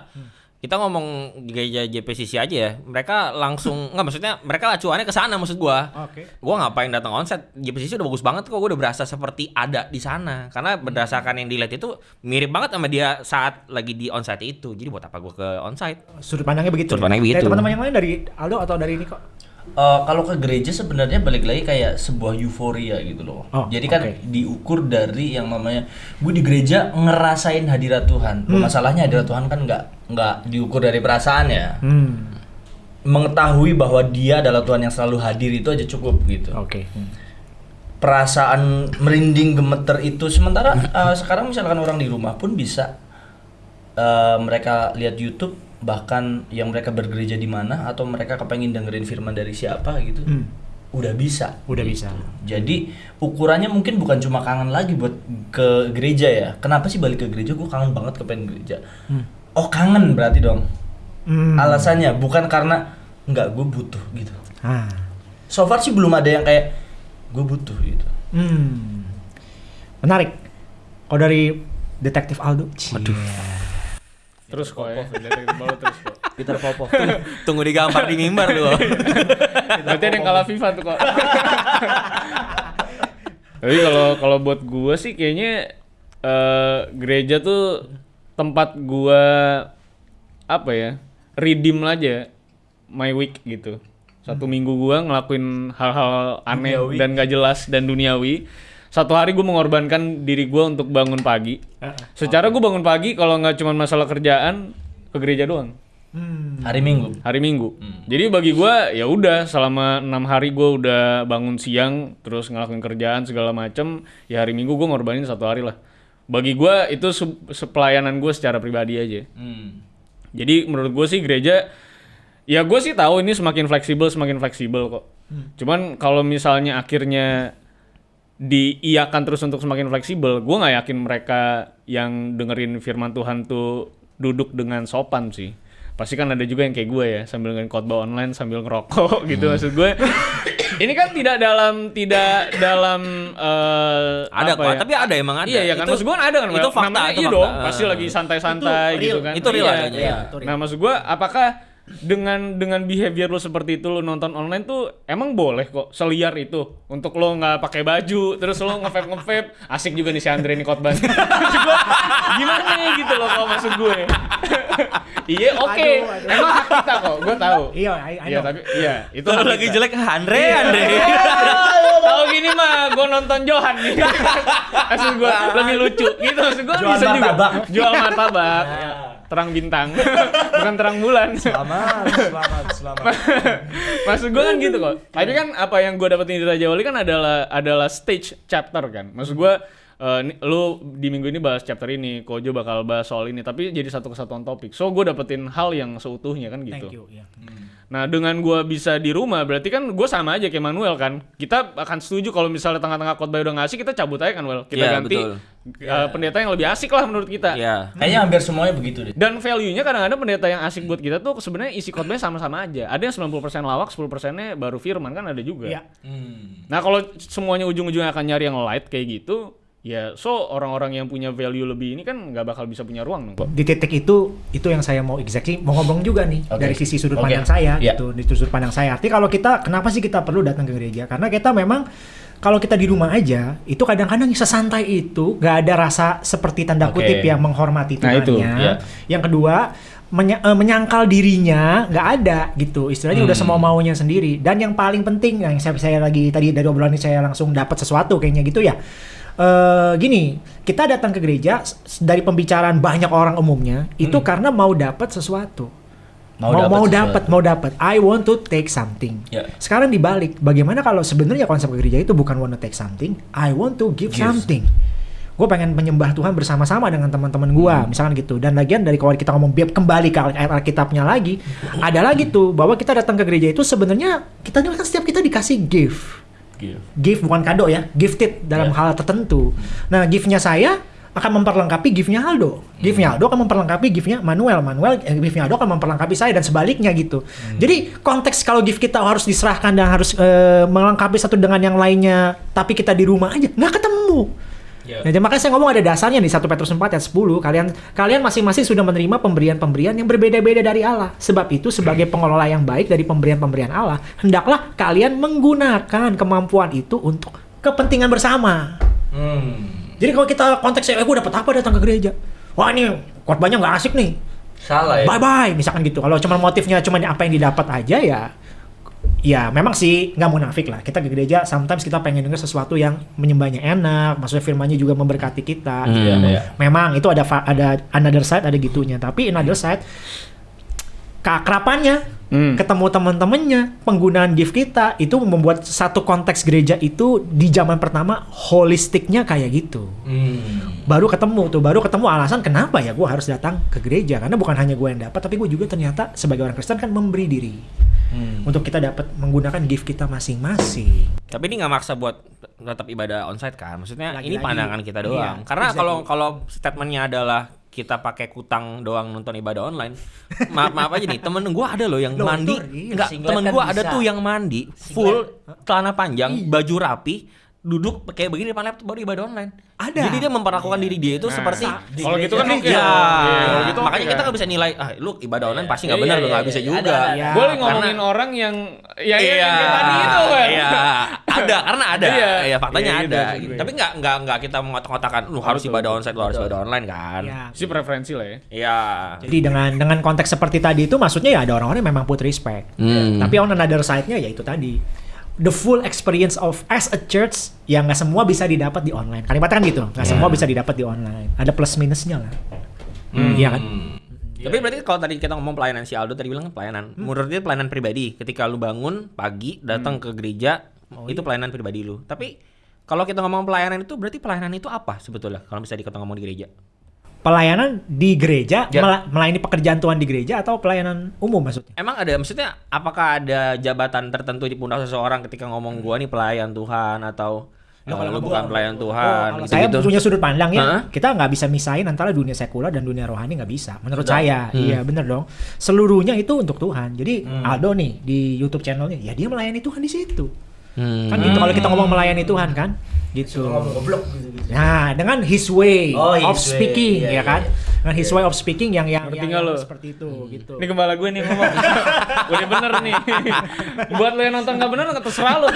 Speaker 2: kita ngomong gereja JPCC aja ya. Mereka langsung nggak maksudnya mereka acuannya ke sana maksud gua.
Speaker 3: Oke.
Speaker 2: Gua ngapain datang onset? JPCC udah bagus banget kok. Gua udah berasa seperti ada di sana. Karena berdasarkan yang dilihat itu mirip banget sama dia saat lagi di onsite itu. Jadi buat apa gua ke onsite?
Speaker 3: Sudut pandangnya begitu.
Speaker 2: Sudut pandangnya
Speaker 3: Dari
Speaker 2: begitu.
Speaker 3: teman-teman yang lain dari Aldo atau dari ini
Speaker 4: Eh, kalau ke gereja sebenarnya balik lagi kayak sebuah euforia gitu loh.
Speaker 3: Oh,
Speaker 4: Jadi kan
Speaker 3: oke.
Speaker 4: diukur dari yang namanya gue di gereja ngerasain hadirat Tuhan.
Speaker 3: Hmm.
Speaker 4: Masalahnya hadirat Tuhan kan nggak nggak diukur dari perasaan ya.
Speaker 3: Hmm.
Speaker 4: Mengetahui bahwa Dia adalah Tuhan yang selalu hadir itu aja cukup gitu.
Speaker 3: Oke.
Speaker 4: Perasaan merinding gemeter itu sementara eh, sekarang misalkan orang di rumah pun bisa eh, mereka lihat YouTube bahkan yang mereka bergereja di mana atau mereka kepengen dengerin firman dari siapa gitu.
Speaker 3: Hmm.
Speaker 4: Udah bisa.
Speaker 3: Udah bisa.
Speaker 4: Jadi ukurannya mungkin bukan cuma kangen lagi buat ke gereja ya. Kenapa sih balik ke gereja? Gue kangen banget kepengen gereja. Oh kangen berarti dong.
Speaker 3: Hmm.
Speaker 4: Alasannya bukan karena nggak gue butuh gitu.
Speaker 3: Ah.
Speaker 4: So far sih belum ada yang kayak gue butuh gitu.
Speaker 3: Hmm. Menarik. Kalau dari detektif Aldo. Waduh.
Speaker 1: Terus kok ya, baru terus kok.
Speaker 4: Peter Popo.
Speaker 2: Tunggu digampar di mimbar lu.
Speaker 1: Berarti ada yang kalah FIFA tuh kok. Tapi kalau kalau buat gua sih kayaknya eh, gereja tuh tempat gua apa ya? Redeem aja my week gitu. Satu minggu gua ngelakuin hal-hal aneh
Speaker 4: Duniawi.
Speaker 1: dan gak jelas dan duniawi. Satu hari gue mengorbankan diri gua untuk bangun pagi. Secara gue bangun pagi kalau nggak cuma masalah kerjaan ke gereja doang
Speaker 3: Hmm.
Speaker 4: Hari Minggu.
Speaker 1: hari Minggu. Jadi bagi gua ya udah selama enam hari gua udah bangun siang terus ngelakuin kerjaan segala macem ya hari Minggu gua ngorbanin satu hari lah. Bagi gua itu pelayanan gue secara pribadi aja.
Speaker 4: Hmm.
Speaker 1: Jadi menurut gue sih gereja ya gue sih tahu ini semakin fleksibel semakin fleksibel kok. Cuman kalau misalnya akhirnya diiakan terus untuk semakin fleksibel, gue nggak yakin mereka yang dengerin firman Tuhan tuh duduk dengan sopan sih. Pasti kan ada juga yang kayak gue ya, sambil dengerin khotbah online sambil ngerokok gitu maksud gue. ini kan tidak dalam tidak dalam eh,
Speaker 2: Ada
Speaker 1: apa
Speaker 2: kok,
Speaker 1: ya?
Speaker 2: tapi ada emang ada.
Speaker 1: Iya, iya kan
Speaker 2: Itu-
Speaker 1: maksud gue kan ada kan.
Speaker 2: Itu fakta,
Speaker 1: Namanya
Speaker 2: itu
Speaker 1: iya
Speaker 2: fakta.
Speaker 1: dong, pasti lagi santai-santai
Speaker 3: Itu
Speaker 1: gitu kan.
Speaker 2: Itu real
Speaker 1: Iya.
Speaker 2: adanya,
Speaker 3: iya. Itu real.
Speaker 1: Nah, maksud gua apakah dengan dengan behavior lu seperti itu lu nonton online tuh emang boleh kok seliar itu. Untuk lo nggak pakai baju terus lo ngevape ngevape asik juga nih si Andre khotbah. Maksud gua gimana gitu loh kalau maksud gue. Iya oke.
Speaker 3: Aduh.
Speaker 1: emang hak kita kok gue tahu.
Speaker 3: Iya,
Speaker 1: iya tapi iya itu
Speaker 2: Kalau
Speaker 1: hak
Speaker 2: lagi
Speaker 1: kita.
Speaker 2: jelek Andre, Andre.
Speaker 1: tahu gini mah gue nonton Johan nih. Maksud gue lebih lucu. Gitu maksud gue
Speaker 4: Jual
Speaker 1: bisa juga. Jual martabak terang bintang. Bukan terang bulan.
Speaker 4: Selamat, selamat, selamat.
Speaker 1: maksud gue kan gitu kok. Tapi kan apa yang gue dapetin di Raja Wali kan adalah adalah stage chapter kan. Maksud gue eh, ni- lu di minggu ini bahas chapter ini Kojo bakal bahas soal ini tapi jadi satu kesatuan topik so gue dapetin hal yang seutuhnya kan gitu
Speaker 3: Thank you. ya.
Speaker 1: Nah dengan gua bisa di rumah berarti kan gue sama aja kayak Manuel kan. Kita akan setuju kalau misalnya tengah-tengah khotbah udah ngasih kita cabut aja kan Well. Kita
Speaker 2: Iya,
Speaker 1: ganti
Speaker 2: betul.
Speaker 1: uh, pendeta yang lebih asik lah menurut kita.
Speaker 2: Iya.
Speaker 4: Kayaknya hampir semuanya begitu deh.
Speaker 1: Dan value-nya kadang-kadang pendeta yang asik buat kita tuh sebenarnya isi khotbahnya sama-sama aja. Ada yang 90% lawak, 10%-nya baru firman kan ada juga.
Speaker 3: Iya.
Speaker 1: Nah, kalau semuanya ujung-ujungnya akan nyari yang light kayak gitu, ya so orang-orang yang punya value lebih ini kan nggak bakal bisa punya ruang dong kok.
Speaker 3: Di titik itu, itu yang saya mau exactly mau ngomong juga nih
Speaker 4: Oke.
Speaker 3: dari sisi sudut
Speaker 4: Oke.
Speaker 3: pandang saya
Speaker 4: Iya.
Speaker 3: gitu, di sudut pandang saya. Artinya kalau kita kenapa sih kita perlu datang ke gereja? Karena kita memang kalau kita di rumah aja, itu kadang-kadang sesantai itu gak ada rasa seperti tanda
Speaker 4: Oke.
Speaker 3: kutip yang menghormati
Speaker 1: Nah, itu,
Speaker 3: Tuhannya.
Speaker 4: iya.
Speaker 3: Yang kedua, menya- eh, menyangkal dirinya nggak ada gitu. Istilahnya udah semau maunya sendiri. Dan yang paling penting yang saya, saya lagi tadi dari obrolan ini saya langsung dapat sesuatu kayaknya gitu ya. Eh gini, kita datang ke gereja dari pembicaraan banyak orang umumnya itu karena mau dapat sesuatu.
Speaker 4: Mau
Speaker 3: Mau
Speaker 4: dapat
Speaker 3: mau dapat, mau dapat. I want to take something.
Speaker 4: Ya.
Speaker 3: Sekarang dibalik, bagaimana kalau sebenarnya konsep gereja itu bukan want to take something, I want to give,
Speaker 4: Give.
Speaker 3: something. Gue pengen menyembah Tuhan bersama-sama dengan teman-teman gue,
Speaker 4: Hmm.
Speaker 3: misalkan gitu. Dan lagian dari kalau kita ngomong biar kembali ke ayat Alkitabnya lagi, ada lagi tuh bahwa kita datang ke gereja itu sebenarnya kita kan setiap kita dikasih gift Gift bukan kado ya, gifted dalam
Speaker 4: Ya.
Speaker 3: hal tertentu. Nah, giftnya saya akan memperlengkapi giftnya Aldo. Giftnya Aldo akan memperlengkapi giftnya Manuel. Manuel eh, giftnya Aldo akan memperlengkapi saya dan sebaliknya gitu. Jadi konteks kalau gift kita harus diserahkan dan harus eh, melengkapi satu dengan yang lainnya, tapi kita di rumah aja nggak ketemu.
Speaker 4: Ya.
Speaker 3: Nah, jadi makanya saya ngomong ada dasarnya nih 1 Petrus 4 ayat 10. Kalian kalian masing-masing sudah menerima pemberian-pemberian yang berbeda-beda dari Allah. Sebab itu sebagai pengelola yang baik dari pemberian-pemberian Allah, hendaklah kalian menggunakan kemampuan itu untuk kepentingan bersama.
Speaker 4: Hmm.
Speaker 3: Jadi kalau kita konteksnya, eh gue dapat apa datang ke gereja? Wah ini khotbahnya nggak asik nih.
Speaker 4: Salah ya.
Speaker 3: Bye bye, misalkan gitu. Kalau cuma motifnya cuma apa yang didapat aja ya, ya memang sih nggak munafik lah. Kita ke gereja, sometimes kita pengen dengar sesuatu yang menyembahnya enak, maksudnya firmannya juga memberkati kita. gitu.
Speaker 4: Iya, iya.
Speaker 3: Memang itu ada ada another side ada gitunya. Tapi another side keakrapannya,
Speaker 1: Hmm.
Speaker 3: ketemu teman-temannya, penggunaan gift kita itu membuat satu konteks gereja itu di zaman pertama holistiknya kayak gitu
Speaker 4: Hmm.
Speaker 3: baru ketemu tuh baru ketemu alasan kenapa ya gue harus datang ke gereja karena bukan hanya gue yang dapat tapi gue juga ternyata sebagai orang Kristen kan memberi diri
Speaker 4: Hmm.
Speaker 3: untuk kita dapat menggunakan gift kita masing-masing
Speaker 2: Tapi ini nggak maksa buat tetap ibadah onsite kan? Maksudnya ini
Speaker 3: Lagi-lagi.
Speaker 2: pandangan kita
Speaker 3: Iya,
Speaker 2: doang. Karena
Speaker 3: exactly.
Speaker 2: kalau kalau statementnya adalah kita pakai kutang doang nonton ibadah online. maaf maaf aja nih, temen gua ada loh yang
Speaker 3: Loh,
Speaker 2: mandi. Enggak, temen
Speaker 4: kan
Speaker 2: gua ada
Speaker 4: bisa.
Speaker 2: tuh yang mandi full celana panjang, baju rapi, duduk kayak begini depan laptop baru ibadah online.
Speaker 3: Ada.
Speaker 2: Jadi dia memperlakukan diri dia itu
Speaker 1: Nah,
Speaker 2: seperti
Speaker 1: Kalau gitu kan.
Speaker 2: Iya,
Speaker 1: kalau gitu
Speaker 2: makanya
Speaker 1: oke
Speaker 2: kita
Speaker 1: kan.
Speaker 2: nggak bisa nilai, ah lu ibadah online pasti nggak
Speaker 4: Iya,
Speaker 2: benar, lu
Speaker 4: iya,
Speaker 2: nggak
Speaker 4: iya,
Speaker 2: bisa
Speaker 4: iya.
Speaker 2: juga.
Speaker 4: Ada, ada.
Speaker 3: Iya.
Speaker 1: Boleh
Speaker 2: Karena-
Speaker 1: ngomongin orang yang ya ya yang tadi itu kan.
Speaker 2: Iya, ada karena ada.
Speaker 1: Iya.
Speaker 2: Iya, faktanya
Speaker 1: Iya,
Speaker 2: ada.
Speaker 1: iya,
Speaker 2: gitu.
Speaker 1: iya.
Speaker 2: Tapi nggak nggak nggak kita mengotak-ngotakan lu harus
Speaker 1: Betul,
Speaker 2: ibadah onsite, lu harus ibadah online kan.
Speaker 3: ya.
Speaker 1: Sih preferensi lah ya.
Speaker 2: Iya.
Speaker 3: jadi dengan dengan konteks seperti tadi itu maksudnya ya ada orang-orang yang memang put respect
Speaker 2: Hmm.
Speaker 3: tapi on another side-nya ya itu tadi the full experience of as a church yang nggak semua bisa didapat di online kalimatnya kan gitu nggak
Speaker 2: Iya.
Speaker 3: semua bisa didapat di online ada plus minusnya lah iya kan
Speaker 2: Tapi berarti kalau tadi kita ngomong pelayanan si Aldo tadi bilang pelayanan. Menurut dia pelayanan pribadi. Ketika lu bangun pagi datang ke gereja itu pelayanan pribadi lu. Tapi kalau kita ngomong pelayanan itu berarti pelayanan itu apa sebetulnya kalau bisa kita ngomong di gereja?
Speaker 3: Pelayanan di gereja,
Speaker 2: Ya.
Speaker 3: mela- melayani pekerjaan Tuhan di gereja atau pelayanan umum maksudnya?
Speaker 2: Emang ada maksudnya apakah ada jabatan tertentu di pundak seseorang ketika ngomong gua nih pelayan Tuhan atau eh,
Speaker 3: kalau
Speaker 2: lu
Speaker 3: gua-
Speaker 2: bukan pelayan
Speaker 3: Oh,
Speaker 2: Tuhan
Speaker 3: kalau
Speaker 2: gitu,
Speaker 3: saya
Speaker 2: gitu.
Speaker 3: punya sudut pandang ya,
Speaker 2: Hah?
Speaker 3: kita nggak bisa misahin antara dunia sekuler dan dunia rohani nggak bisa. Menurut
Speaker 4: Betul.
Speaker 3: saya,
Speaker 2: Hmm.
Speaker 3: iya bener dong. Seluruhnya itu untuk Tuhan. Jadi Aldo nih di YouTube channelnya, ya dia melayani Tuhan di situ.
Speaker 2: Hmm.
Speaker 3: Kan gitu kalau kita ngomong melayani Tuhan kan, gitu.
Speaker 4: ngomong goblok gitu, gitu.
Speaker 3: Nah, dengan his way
Speaker 4: Oh,
Speaker 3: of
Speaker 4: his way.
Speaker 3: speaking
Speaker 4: Iya,
Speaker 3: ya
Speaker 4: iya,
Speaker 3: kan?
Speaker 4: iya.
Speaker 3: Dengan his way of speaking yang yang,
Speaker 1: Ngerti
Speaker 3: yang,
Speaker 1: nggak
Speaker 3: yang
Speaker 1: lo?
Speaker 3: seperti itu gitu.
Speaker 1: Ini gembala gue nih ngomong. Udah bener nih. buat lo yang nonton nggak bener nggak terserah lo.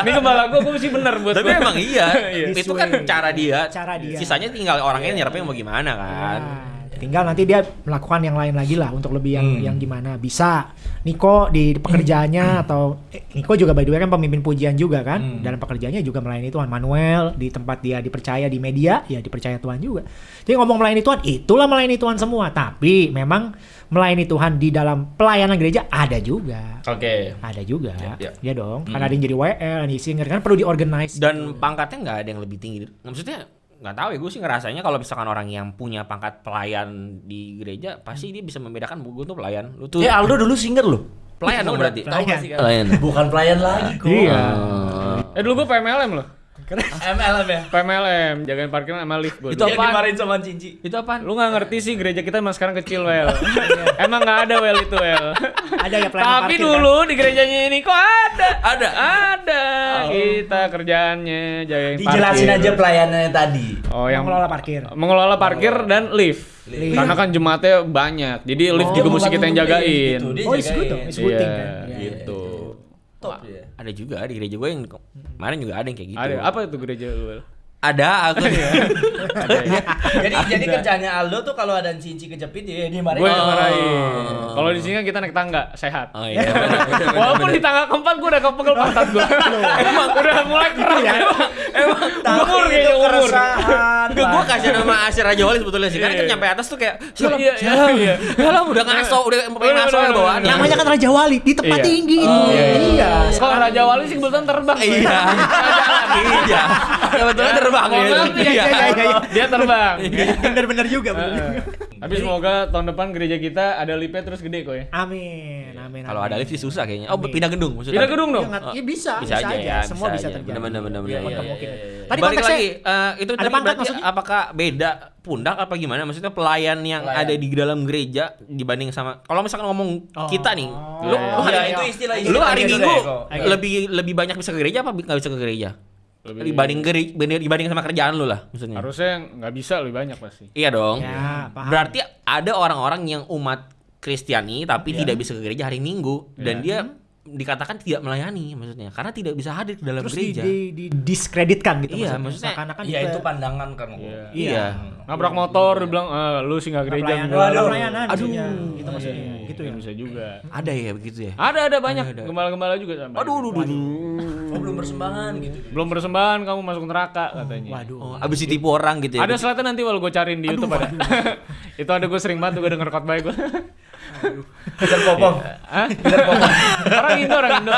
Speaker 1: Ini gembala gue, gue sih bener buat
Speaker 2: Tapi
Speaker 1: gue.
Speaker 2: emang iya, itu kan cara dia.
Speaker 3: Cara dia.
Speaker 2: Sisanya tinggal orangnya nyerapnya mau gimana kan.
Speaker 3: Nah, tinggal nanti dia melakukan yang lain lagi lah untuk lebih yang
Speaker 4: Hmm.
Speaker 3: yang gimana bisa. Niko di pekerjaannya atau eh, Niko juga by the way kan pemimpin pujian juga kan
Speaker 4: Hmm.
Speaker 3: dalam pekerjaannya juga melayani Tuhan. Manuel di tempat dia dipercaya di media ya dipercaya Tuhan juga. Jadi ngomong melayani Tuhan itulah melayani Tuhan semua. Tapi memang melayani Tuhan di dalam pelayanan gereja ada juga.
Speaker 4: Oke.
Speaker 3: Ada juga.
Speaker 4: Ya, ya.
Speaker 3: Ya dong. Karena ada yang jadi WL, ada yang singer kan perlu diorganize.
Speaker 2: Dan pangkatnya nggak ada yang lebih tinggi. Maksudnya nggak tahu ya gue sih ngerasanya kalau misalkan orang yang punya pangkat pelayan di gereja pasti dia bisa membedakan gue tuh pelayan lu tuh
Speaker 4: Eh Aldo dulu singer loh.
Speaker 2: pelayan dong berarti
Speaker 3: Pelayan.
Speaker 4: Tahu gak sih kan?
Speaker 2: pelayan
Speaker 4: Bukan pelayan lagi kok.
Speaker 3: Iya.
Speaker 1: Eh dulu gue PMLM loh.
Speaker 4: MLM ya.
Speaker 1: PMLM, jagain parkiran sama lift gue.
Speaker 2: Itu apaan?
Speaker 4: dimarahin sama Cinci.
Speaker 2: itu apa
Speaker 1: Lu gak ngerti sih gereja kita emang sekarang kecil, Wel. emang gak ada Wel itu, Wel.
Speaker 3: Ada ya pelayanan
Speaker 1: Tapi
Speaker 3: parkir, kan?
Speaker 1: dulu di gerejanya ini kok ada.
Speaker 2: Ada.
Speaker 1: Ada. Kita kerjaannya jagain
Speaker 4: Dijelasin
Speaker 1: parkir.
Speaker 4: aja pelayanannya tadi.
Speaker 1: Oh, yang
Speaker 3: mengelola parkir.
Speaker 1: mengelola parkir dan lift.
Speaker 3: Lift.
Speaker 1: Karena kan jemaatnya banyak. Jadi lift
Speaker 4: Oh,
Speaker 1: juga mesti kita yang jagain.
Speaker 4: gitu, dia
Speaker 3: Oh, it's
Speaker 4: jagain.
Speaker 3: good dong. It's good thing
Speaker 1: Iya,
Speaker 3: kan. Iya,
Speaker 1: gitu.
Speaker 4: Top ya.
Speaker 2: ada juga di gereja gue yang kemarin juga ada yang kayak gitu
Speaker 1: Ada apa itu gereja lu?
Speaker 2: Ada aku
Speaker 1: Ada ya?
Speaker 4: Jadi jadi kerjanya Aldo tuh kalau ada Cinci kejepit ya dia marahin.
Speaker 1: Gue yang
Speaker 2: Oh.
Speaker 1: Kalau di sini kan kita naik tangga, sehat.
Speaker 2: oh iya
Speaker 1: Walaupun di tangga keempat gue udah kepegel pantat gue. Emang udah mulai keras ya. Emang umur kayaknya umur.
Speaker 4: keresahan.
Speaker 2: Gue gue kasih nama Asyir Raja Wali sebetulnya sih. Karena
Speaker 1: Iya.
Speaker 2: kan nyampe atas tuh kayak Salam,
Speaker 1: Iya, iya,
Speaker 2: salam.
Speaker 1: iya.
Speaker 2: Salam, udah ngaso, udah pengen
Speaker 1: Bener,
Speaker 2: ngaso ya
Speaker 1: bener.
Speaker 3: Namanya kan Raja Wali di tempat
Speaker 1: Iya.
Speaker 3: tinggi itu.
Speaker 1: Oh, iya, iya.
Speaker 3: Iya.
Speaker 1: Kalau Raja Wali sih kebetulan terbang.
Speaker 2: Iya. Iya. Kebetulan terbang
Speaker 1: Mohon
Speaker 2: ya.
Speaker 1: iya, iya, iya, iya. Dia terbang.
Speaker 3: Bener-bener juga.
Speaker 1: Tapi semoga tahun depan gereja kita ada liftnya terus gede kok ya.
Speaker 3: Amin, amin.
Speaker 2: Kalau ada lift sih susah kayaknya. Oh, pindah gedung maksudnya.
Speaker 1: Pindah gedung dong.
Speaker 3: Ya, nggak- ya bisa,
Speaker 2: Bisa aja ya,
Speaker 3: Semua
Speaker 2: bisa
Speaker 3: terjadi.
Speaker 2: Iya, iya,
Speaker 3: kemungkinan.
Speaker 4: iya, iya.
Speaker 3: Tadi
Speaker 2: Balik
Speaker 3: konteksnya
Speaker 2: lagi, eh, itu tadi berarti apakah beda pundak apa gimana? Maksudnya pelayan yang
Speaker 4: Pelayan.
Speaker 2: ada di dalam gereja dibanding sama kalau misalkan ngomong
Speaker 3: Oh.
Speaker 2: kita nih,
Speaker 3: Oh,
Speaker 2: lu,
Speaker 1: iya,
Speaker 2: lu hari
Speaker 4: iya.
Speaker 2: Minggu-
Speaker 4: itu istilah-
Speaker 2: lu
Speaker 4: istilah
Speaker 2: hari
Speaker 4: gitu
Speaker 2: minggu lebih lebih banyak bisa ke gereja apa nggak bisa ke gereja?
Speaker 1: Lebih-
Speaker 2: Dibanding gereja, dibanding sama kerjaan lu lah maksudnya.
Speaker 1: Harusnya nggak bisa lebih banyak pasti.
Speaker 2: Iya dong.
Speaker 3: Ya, paham.
Speaker 2: Berarti ada orang-orang yang umat Kristiani tapi tidak bisa ke gereja hari Minggu dan
Speaker 1: Iya.
Speaker 2: dia dikatakan tidak melayani maksudnya karena tidak bisa hadir ke dalam
Speaker 3: terus di,
Speaker 2: gereja.
Speaker 3: di, di diskreditkan gitu
Speaker 2: Iya, maksudnya-
Speaker 3: Seakan-akan
Speaker 4: Iya
Speaker 3: kita-
Speaker 4: itu pandangan kan. kok.
Speaker 1: Iya.
Speaker 2: Iya.
Speaker 1: Nabrak motor, dia bilang, ah, lu sih nggak gereja.
Speaker 3: pelayanan,
Speaker 1: enggak."
Speaker 3: Waduh, pelayanan
Speaker 2: Aduh.
Speaker 3: maksudnya. gitu maksudnya.
Speaker 1: Iya,
Speaker 3: Gitu ya.
Speaker 1: Bisa juga.
Speaker 2: Ada ya begitu ya?
Speaker 1: Ada ada banyak gembala-gembala juga sampai.
Speaker 2: Aduh, aduh, aduh.
Speaker 4: Oh belum persembahan gitu.
Speaker 1: Belum persembahan kamu masuk neraka katanya.
Speaker 3: Waduh.
Speaker 2: Oh, abis ditipu orang gitu ya?
Speaker 1: Ada slide nanti kalau gue cariin di YouTube ada. itu ada gue sering banget gue denger khotbah gue.
Speaker 4: Kejar popong.
Speaker 1: Hah? orang Indo, orang Indo.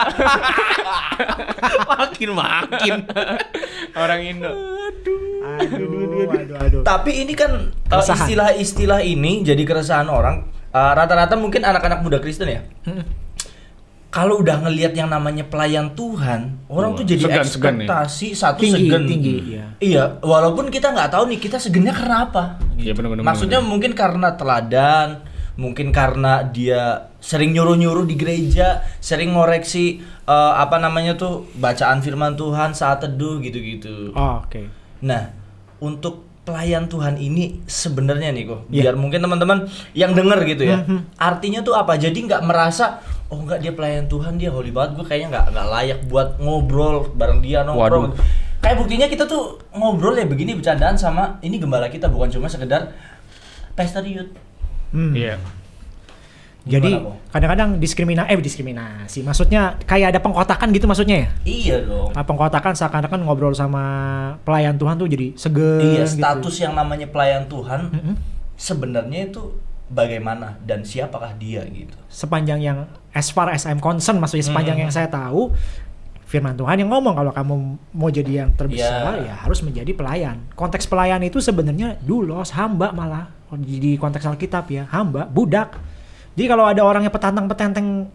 Speaker 2: makin makin.
Speaker 1: orang Indo.
Speaker 3: Aduh, aduh, aduh.
Speaker 4: Tapi ini kan uh, istilah-istilah ini jadi keresahan orang. Uh, Rata-rata mungkin anak-anak muda Kristen ya. Kalau udah ngelihat yang namanya pelayan Tuhan, orang
Speaker 1: Wah,
Speaker 4: tuh jadi
Speaker 1: segan, segan ya?
Speaker 4: ekspektasi satu
Speaker 3: Tinggi,
Speaker 4: segen.
Speaker 3: tinggi, iya.
Speaker 4: Iya, walaupun kita nggak tahu nih kita segennya karena apa.
Speaker 1: Iya benar-benar.
Speaker 4: Maksudnya mungkin karena teladan, mungkin karena dia sering nyuruh-nyuruh di gereja, sering ngoreksi eh, apa namanya tuh bacaan firman Tuhan saat teduh gitu-gitu.
Speaker 3: Oh, Oke.
Speaker 4: Nah, untuk pelayan Tuhan ini sebenarnya nih kok,
Speaker 3: Iya.
Speaker 4: biar mungkin teman-teman yang denger gitu ya, artinya tuh apa? Jadi nggak merasa oh nggak dia pelayan Tuhan dia holy banget, gue kayaknya nggak nggak layak buat ngobrol bareng dia nongkrong.
Speaker 2: Waduh.
Speaker 4: Kayak buktinya kita tuh ngobrol ya begini bercandaan sama ini gembala kita bukan cuma sekedar pesta youth.
Speaker 3: Hmm.
Speaker 1: Iya.
Speaker 3: Jadi kadang-kadang diskriminasi eh diskriminasi. Maksudnya kayak ada pengkotakan gitu maksudnya ya?
Speaker 4: Iya dong.
Speaker 3: Nah, pengkotakan seakan-akan ngobrol sama pelayan Tuhan tuh jadi seger
Speaker 4: Iya,
Speaker 3: gitu.
Speaker 4: status yang namanya pelayan Tuhan
Speaker 3: Mm-mm.
Speaker 4: sebenarnya itu bagaimana dan siapakah dia gitu.
Speaker 3: Sepanjang yang as far as I'm concerned maksudnya sepanjang
Speaker 4: Hmm.
Speaker 3: yang saya tahu firman Tuhan yang ngomong kalau kamu mau jadi yang terbesar
Speaker 4: Iya.
Speaker 3: ya harus menjadi pelayan. Konteks pelayan itu sebenarnya dulos, hamba malah di konteks Alkitab ya, hamba, budak. Jadi kalau ada orang yang petantang-petenteng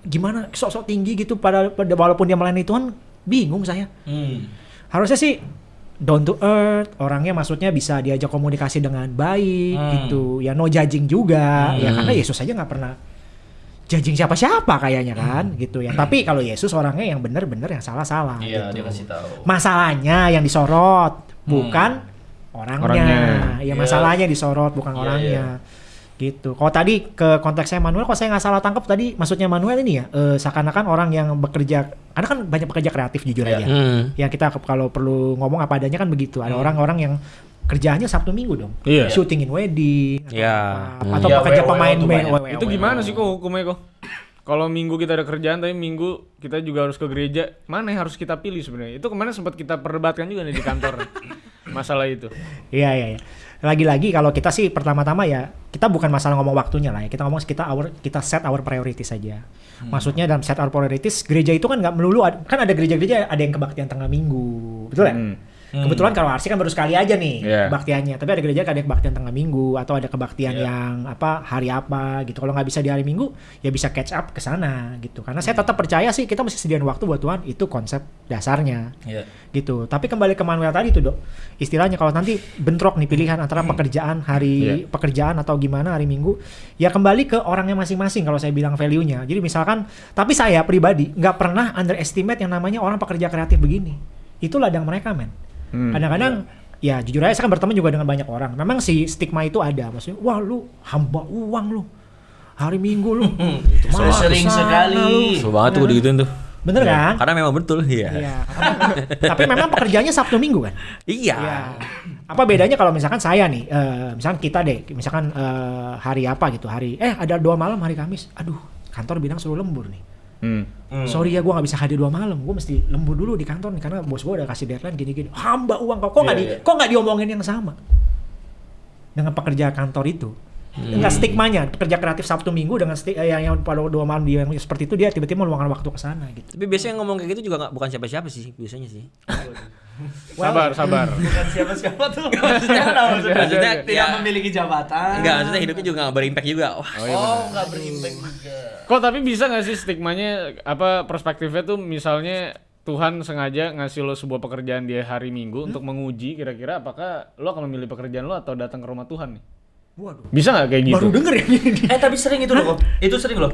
Speaker 3: gimana sok-sok tinggi gitu pada, pada walaupun dia melayani Tuhan, bingung saya.
Speaker 4: Hmm.
Speaker 3: Harusnya sih down to earth, orangnya maksudnya bisa diajak komunikasi dengan baik
Speaker 4: Hmm.
Speaker 3: gitu. Ya no judging juga, ya
Speaker 2: Hmm.
Speaker 3: karena Yesus aja nggak pernah judging siapa-siapa kayaknya kan gitu ya. Tapi kalau Yesus orangnya yang benar-benar yang salah-salah
Speaker 4: Iya,
Speaker 3: gitu.
Speaker 4: dia kasih tahu.
Speaker 3: Masalahnya yang disorot bukan orangnya.
Speaker 1: Orangnya.
Speaker 3: Ya
Speaker 4: Iya.
Speaker 3: masalahnya disorot bukan
Speaker 4: Iya,
Speaker 3: orangnya. Gitu. Kalau tadi ke konteksnya Manuel, kalau saya nggak salah tangkap tadi maksudnya Manuel ini ya, eh, seakan-akan orang yang bekerja, karena kan banyak pekerja kreatif jujur
Speaker 4: Iya.
Speaker 3: aja.
Speaker 2: Hmm.
Speaker 3: Ya kita kalau perlu ngomong apa adanya kan begitu. Ada
Speaker 4: Hmm.
Speaker 3: orang-orang yang kerjaannya Sabtu Minggu dong.
Speaker 1: Iya.
Speaker 3: Shooting in wedding. atau
Speaker 2: Iya.
Speaker 3: apa.
Speaker 2: Hmm.
Speaker 3: Atau
Speaker 4: Iya,
Speaker 3: pekerja pemain. WO.
Speaker 1: Itu gimana sih kok hukumnya kok? Kalau minggu kita ada kerjaan tapi minggu kita juga harus ke gereja, mana yang harus kita pilih sebenarnya? Itu kemarin sempat kita perdebatkan juga nih di kantor masalah itu.
Speaker 3: Iya iya. iya. Lagi-lagi kalau kita sih pertama-tama ya kita bukan masalah ngomong waktunya lah ya. Kita ngomong kita our kita set our priorities saja.
Speaker 4: Hmm.
Speaker 3: Maksudnya dalam set our priorities gereja itu kan nggak melulu ad- kan ada gereja-gereja ada yang kebaktian tengah minggu, betul ya?
Speaker 1: Hmm.
Speaker 3: Kebetulan kalau RC kan baru sekali aja nih
Speaker 1: Iya.
Speaker 3: kebaktiannya. Tapi ada gereja kan ada kebaktian tengah minggu atau ada kebaktian
Speaker 4: Iya.
Speaker 3: yang apa hari apa gitu. Kalau nggak bisa di hari minggu ya bisa catch up ke sana gitu. Karena saya tetap percaya sih kita mesti sediain waktu buat Tuhan itu konsep dasarnya
Speaker 4: Iya.
Speaker 3: gitu. Tapi kembali ke Manuel tadi tuh dok, istilahnya kalau nanti bentrok nih pilihan antara pekerjaan hari
Speaker 1: Iya.
Speaker 3: pekerjaan atau gimana hari Minggu, ya kembali ke orangnya masing-masing kalau saya bilang value-nya. Jadi misalkan, tapi saya pribadi nggak pernah underestimate yang namanya orang pekerja kreatif begini. Itu ladang mereka men.
Speaker 1: Hmm.
Speaker 3: Kadang-kadang ya jujur aja saya kan berteman juga dengan banyak orang. Memang si stigma itu ada, maksudnya wah lu hamba uang lu. Hari Minggu lu.
Speaker 4: Saya
Speaker 3: Malah
Speaker 4: sering
Speaker 3: ke sana
Speaker 4: sekali.
Speaker 3: lu.
Speaker 2: Susah banget tuh digituin tuh.
Speaker 3: Bener kan?
Speaker 2: Karena memang betul, iya.
Speaker 3: Iya. Tapi memang pekerjaannya Sabtu Minggu kan?
Speaker 2: Iya.
Speaker 3: Iya. Apa bedanya kalau misalkan saya nih, eh, misalkan kita deh, misalkan eh, hari apa gitu, hari, eh ada dua malam hari Kamis, aduh kantor bilang suruh lembur nih.
Speaker 1: Hmm.
Speaker 4: Hmm.
Speaker 3: Sorry ya gue nggak bisa hadir dua malam, gue mesti lembur dulu di kantor nih karena bos gue udah kasih deadline gini-gini. Hamba uang kok, kok nggak
Speaker 4: Iya,
Speaker 3: di,
Speaker 4: iya.
Speaker 3: kok nggak diomongin yang sama dengan pekerja kantor itu. Enggak stigmanya, pekerja kreatif Sabtu Minggu dengan sti- eh, yang, yang pada dua malam dia yang seperti itu dia tiba-tiba meluangkan waktu ke sana gitu.
Speaker 2: Tapi biasanya yang ngomong kayak gitu juga nggak bukan siapa-siapa sih, biasanya sih.
Speaker 1: Sabar, sabar.
Speaker 4: Bukan siapa-siapa tuh. Maksudnya maksudnya?
Speaker 2: Maksudnya
Speaker 4: Tidak
Speaker 2: ya-
Speaker 4: memiliki jabatan.
Speaker 2: Enggak, maksudnya hidupnya juga nggak berimpact juga. Wah,
Speaker 4: Oh, nggak berimpact juga.
Speaker 1: Kok tapi bisa nggak sih stigmanya apa perspektifnya tuh misalnya Tuhan sengaja ngasih lo sebuah pekerjaan di hari Minggu untuk menguji kira-kira apakah lo akan memilih pekerjaan lo atau datang ke rumah Tuhan nih?
Speaker 3: Waduh.
Speaker 1: Bisa nggak kayak gitu?
Speaker 3: Baru denger ya ini.
Speaker 4: Eh tapi sering itu loh. Itu sering loh.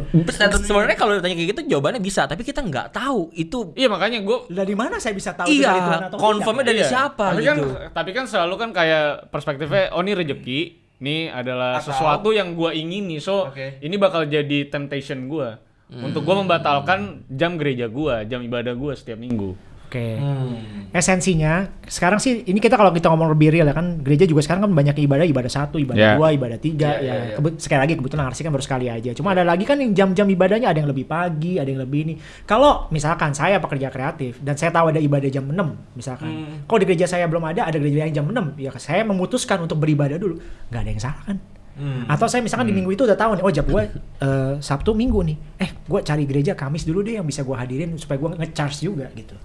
Speaker 2: Sebenarnya kalau ditanya kayak gitu jawabannya bisa, tapi kita nggak tahu itu
Speaker 1: Iya makanya gue
Speaker 3: Dari mana saya bisa tahu itu dari Tuhan
Speaker 2: iya,
Speaker 3: tidak?
Speaker 2: dari
Speaker 1: Iya.
Speaker 2: siapa
Speaker 1: tapi
Speaker 2: gitu.
Speaker 1: kan tapi kan selalu kan kayak perspektifnya oh ini rezeki ini adalah
Speaker 4: Atau-
Speaker 1: sesuatu yang gua ingini so
Speaker 4: Oke.
Speaker 1: ini bakal jadi temptation gua untuk gua membatalkan jam gereja gua jam ibadah gua setiap minggu
Speaker 3: Oke.
Speaker 4: Hmm.
Speaker 3: Esensinya sekarang sih ini kita kalau kita ngomong lebih real ya kan gereja juga sekarang kan banyak ibadah ibadah satu, ibadah
Speaker 1: Yeah.
Speaker 3: dua, ibadah tiga
Speaker 4: Yeah,
Speaker 3: ya.
Speaker 4: yeah, yeah.
Speaker 3: Kebet- sekali lagi kebetulan RC kan baru sekali aja. Cuma ada lagi kan yang jam-jam ibadahnya ada yang lebih pagi, ada yang lebih ini. Kalau misalkan saya pekerja kreatif dan saya tahu ada ibadah jam 6 misalkan.
Speaker 4: Hmm.
Speaker 3: Kalau di gereja saya belum ada, ada gereja yang jam 6, ya saya memutuskan untuk beribadah dulu. nggak ada yang salah kan?
Speaker 4: Hmm.
Speaker 3: Atau saya misalkan di minggu itu udah tahu nih, oh jam gue eh, Sabtu Minggu nih. Eh, gue cari gereja Kamis dulu deh yang bisa gue hadirin supaya gue nge-charge juga gitu.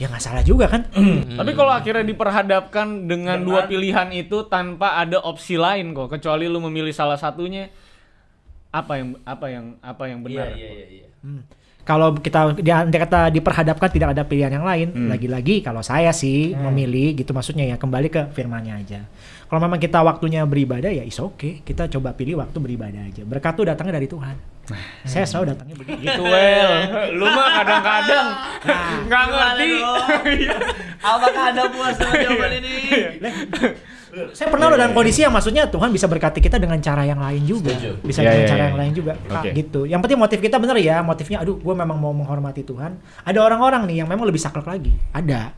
Speaker 3: Ya nggak salah juga kan?
Speaker 1: tapi kalau akhirnya diperhadapkan dengan
Speaker 4: Dengan-
Speaker 1: dua pilihan itu tanpa ada opsi lain kok kecuali lu memilih salah satunya apa yang apa yang apa yang benar
Speaker 4: iya iya iya.
Speaker 3: Hmm. Kalau kita dia andai kata diperhadapkan tidak ada pilihan yang lain,
Speaker 1: Hmm.
Speaker 3: lagi-lagi kalau saya sih memilih gitu maksudnya ya kembali ke firmannya aja. Kalau memang kita waktunya beribadah ya is oke, kita coba pilih waktu beribadah aja. Berkat tuh datangnya dari Tuhan. Saya selalu datangnya begitu.
Speaker 1: gitu well lu mah kadang-kadang nggak ngerti
Speaker 4: Apakah ada puas dengan jawaban ini?
Speaker 3: Saya pernah loh dalam kondisi yang maksudnya Tuhan bisa berkati kita dengan cara yang lain juga.
Speaker 4: Setuju.
Speaker 3: Bisa
Speaker 1: Iya,
Speaker 3: dengan
Speaker 1: iya,
Speaker 3: cara
Speaker 1: iya.
Speaker 3: yang lain juga. Ah,
Speaker 1: Oke.
Speaker 3: gitu. Yang penting motif kita bener ya, motifnya aduh gue memang mau menghormati Tuhan. Ada orang-orang nih yang memang lebih saklek lagi. Ada.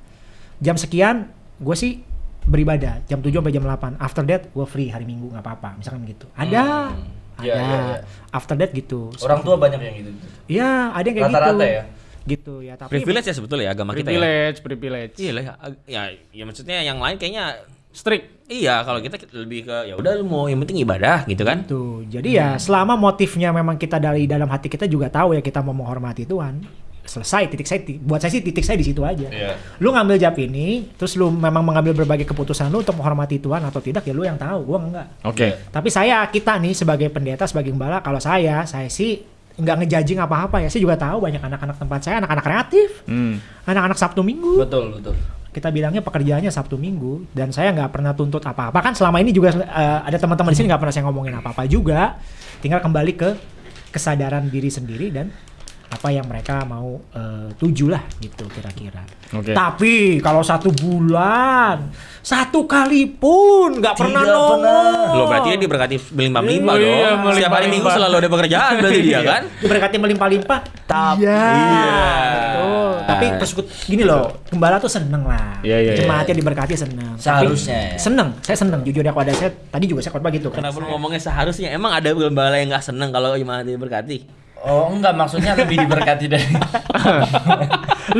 Speaker 3: Jam sekian gue sih beribadah jam 7 sampai jam 8. After that gue free hari Minggu nggak apa-apa, misalkan gitu. Ada.
Speaker 4: Hmm.
Speaker 3: Ada.
Speaker 4: Iya, iya, iya.
Speaker 3: After that gitu.
Speaker 4: Orang tua banyak yang gitu.
Speaker 3: Iya, ada yang kayak gitu.
Speaker 4: Rata-rata ya?
Speaker 3: Gitu ya, tapi
Speaker 2: privilege ya sebetulnya ya agama kita ya.
Speaker 1: privilege privilege
Speaker 2: Iya lah, ya, ya, ya maksudnya yang lain kayaknya
Speaker 1: strict
Speaker 2: iya kalau kita lebih ke ya udah lu mau yang penting ibadah gitu kan.
Speaker 3: Tuh, jadi ya selama motifnya memang kita dari dalam hati kita juga tahu ya kita mau menghormati Tuhan, selesai titik saya buat saya sih titik saya di situ aja.
Speaker 4: Iya.
Speaker 3: Lu ngambil jab ini, terus lu memang mengambil berbagai keputusan lu untuk menghormati Tuhan atau tidak ya lu yang tahu, gua enggak.
Speaker 1: Oke.
Speaker 3: Tapi saya kita nih sebagai pendeta sebagai gembala kalau saya saya sih nggak ngejajing apa-apa ya. Saya juga tahu banyak anak-anak tempat saya anak-anak kreatif,
Speaker 1: Hmm.
Speaker 3: anak-anak Sabtu Minggu.
Speaker 4: Betul, betul.
Speaker 3: Kita bilangnya pekerjaannya Sabtu Minggu dan saya nggak pernah tuntut apa-apa kan selama ini juga eh, ada teman-teman di sini nggak pernah saya ngomongin apa-apa juga. Tinggal kembali ke kesadaran diri sendiri dan apa yang mereka mau eh, tuju lah gitu kira-kira.
Speaker 1: Oke.
Speaker 3: Tapi kalau satu bulan satu kali pun nggak pernah nongol.
Speaker 2: Lo berarti dia diberkati berlimpah-limpah
Speaker 1: Iya,
Speaker 2: dong. Setiap hari
Speaker 1: melimpah-limpah.
Speaker 2: minggu selalu ada pekerjaan berarti dia kan.
Speaker 3: diberkati melimpah-limpah.
Speaker 4: Tapi-
Speaker 3: iya.
Speaker 2: Iya.
Speaker 3: Betul. Tapi terus gini loh, gembala tuh seneng lah.
Speaker 1: Iya, iya,
Speaker 3: Jemaatnya diberkati seneng. Tapi
Speaker 4: Seharusnya ya.
Speaker 3: Seneng, saya seneng. Jujur ya kepada saya, tadi juga saya khotbah gitu kan.
Speaker 2: Kenapa ngomongnya seharusnya? Emang ada gembala yang nggak seneng kalau jemaat diberkati?
Speaker 4: Oh, enggak maksudnya lebih diberkati dari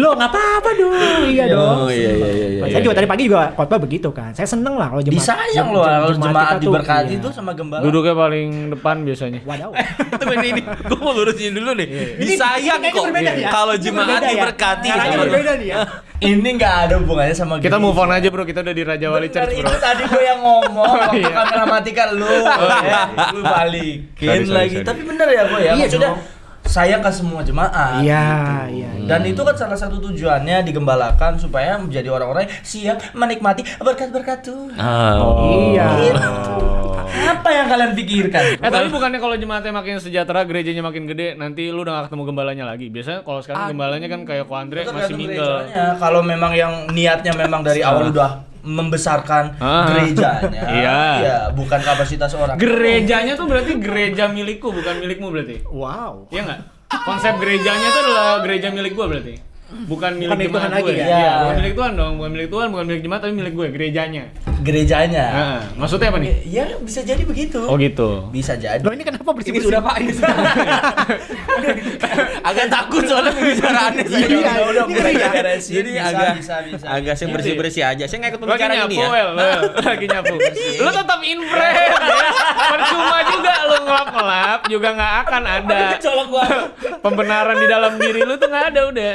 Speaker 3: Lo nggak apa-apa dong, iya dong.
Speaker 2: Oh iya iya iya. iya.
Speaker 3: Saya juga tadi pagi juga khotbah begitu kan. Saya seneng lah kalau jemaat.
Speaker 4: disayang loh kalau jemaat diberkati
Speaker 3: iya.
Speaker 4: tuh sama gembala.
Speaker 1: Duduknya paling depan biasanya.
Speaker 3: Wadaw.
Speaker 2: Tunggu ini, ini. gue mau lurusin dulu nih. Disayang kok
Speaker 3: ya.
Speaker 2: kalau
Speaker 3: Ini
Speaker 2: jemaat
Speaker 3: berbeda ya.
Speaker 2: diberkati.
Speaker 3: Caranya berbeda nih ya.
Speaker 4: Ini nggak ada hubungannya sama
Speaker 1: Kita move on aja bro, kita udah di Raja Wali
Speaker 4: Bener,
Speaker 1: Church bro.
Speaker 4: itu tadi gue yang ngomong waktu
Speaker 1: iya.
Speaker 4: kamera mati kan lu, ya, lu balikin lagi.
Speaker 1: sorry.
Speaker 4: Tapi bener ya gue ya,
Speaker 3: Iya
Speaker 4: maksudnya sayang ke semua jemaat.
Speaker 3: Iya,
Speaker 4: gitu.
Speaker 3: iya, iya.
Speaker 4: Dan itu kan salah satu tujuannya digembalakan supaya menjadi orang-orang yang siap menikmati berkat-berkat Tuhan.
Speaker 2: Oh.
Speaker 3: Iya.
Speaker 4: Apa yang kalian pikirkan?
Speaker 1: Eh tapi bukannya kalau jemaatnya makin sejahtera, gerejanya makin gede, nanti lu udah gak ketemu gembalanya lagi. Biasanya kalau sekarang gembalanya kan kayak Ko Andre masih
Speaker 4: gerejanya. Kalau memang yang niatnya memang dari awal udah membesarkan
Speaker 1: Ah.
Speaker 4: gerejanya,
Speaker 1: Iya.
Speaker 4: ya bukan kapasitas orang.
Speaker 1: Gerejanya tuh berarti gereja milikku, bukan milikmu berarti.
Speaker 3: Wow.
Speaker 1: Iya nggak? Konsep gerejanya itu adalah gereja milik gua berarti. Bukan milik
Speaker 3: milik Tuhan
Speaker 1: jemaat
Speaker 3: lagi
Speaker 1: gue.
Speaker 3: ya?
Speaker 1: Iya,
Speaker 4: Iya.
Speaker 1: bukan milik Tuhan dong, bukan milik Tuhan, bukan milik jemaat tapi milik gue, gerejanya.
Speaker 4: Gerejanya.
Speaker 1: Nah, maksudnya apa nih?
Speaker 4: Ya bisa jadi begitu.
Speaker 1: Oh gitu.
Speaker 4: Bisa jadi.
Speaker 3: Lo ini kenapa bersih
Speaker 2: sudah Pak, ini agak takut soalnya pembicaraannya saya.
Speaker 3: Iya,
Speaker 4: udah, mulai
Speaker 3: ya.
Speaker 2: Jadi agak
Speaker 4: bisa, bisa.
Speaker 2: agak saya bersih bersih aja. Saya nggak ikut pembicaraan ini ya.
Speaker 1: Wel. Wel. Lagi nyapu. Lu tetap in frame ya. Percuma juga lu ngelap-ngelap juga nggak akan ada.
Speaker 4: Colok gua.
Speaker 1: Pembenaran di dalam diri lu tuh nggak ada udah.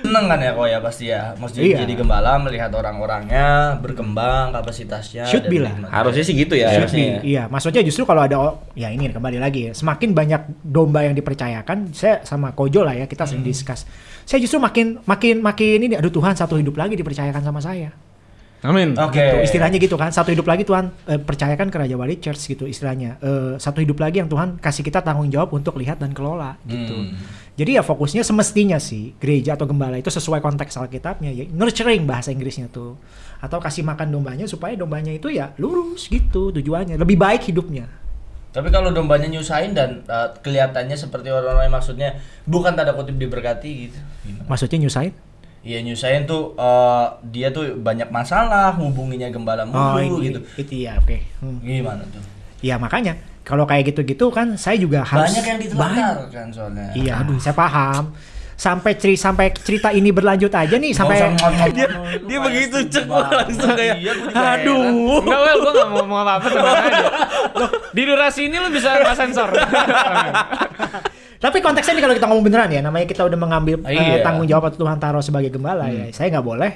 Speaker 4: Seneng kan ya kok ya pasti ya. Mesti
Speaker 3: Iya.
Speaker 4: jadi gembala melihat orang-orangnya berkembang kapasitasnya.
Speaker 3: Should be lah.
Speaker 2: Harusnya sih gitu ya.
Speaker 3: Should
Speaker 2: harusnya.
Speaker 3: be. Iya, maksudnya justru kalau ada o- ya ini kembali lagi ya. Semakin banyak domba yang dipercayakan, saya sama Kojo lah ya, kita sering discuss. Saya justru makin makin makin ini aduh Tuhan satu hidup lagi dipercayakan sama saya.
Speaker 1: Amin.
Speaker 4: Oke.
Speaker 3: Gitu, istilahnya gitu kan, satu hidup lagi Tuhan eh, percayakan ke Raja Wali Church gitu istilahnya. Eh, satu hidup lagi yang Tuhan kasih kita tanggung jawab untuk lihat dan kelola gitu.
Speaker 4: Hmm.
Speaker 3: Jadi ya fokusnya semestinya sih gereja atau gembala itu sesuai konteks Alkitabnya ya nurturing bahasa Inggrisnya tuh. Atau kasih makan dombanya supaya dombanya itu ya lurus gitu tujuannya, lebih baik hidupnya.
Speaker 4: Tapi kalau dombanya nyusahin dan uh, kelihatannya seperti orang-orang yang maksudnya bukan tanda kutip diberkati gitu. Gimana?
Speaker 3: Maksudnya nyusahin?
Speaker 4: Iya nyusahin tuh uh, dia tuh banyak masalah hubunginya gembala
Speaker 3: Oh,
Speaker 4: mulu
Speaker 3: ini,
Speaker 4: gitu.
Speaker 3: itu ya oke. Hmm.
Speaker 4: Gimana tuh?
Speaker 3: Ya makanya kalau kayak gitu-gitu kan saya juga harus
Speaker 4: Banyak yang ditelantarkan soalnya.
Speaker 3: Iya, saya paham. Sampai ceri sampai cerita ini berlanjut aja nih sampai
Speaker 2: Dia- dia begitu cek, langsung kayak,
Speaker 4: Iya,
Speaker 2: aduh.
Speaker 1: Enggak, Wel, gua nggak mau ngomong apa-apa, tenang aja. Loh, di durasi ini lu bisa sensor.
Speaker 3: Tapi konteksnya nih kalau kita ngomong beneran ya, namanya kita udah mengambil eh,
Speaker 4: Iya.
Speaker 3: tanggung jawab atau Tuhan taruh sebagai gembala ya, saya nggak boleh.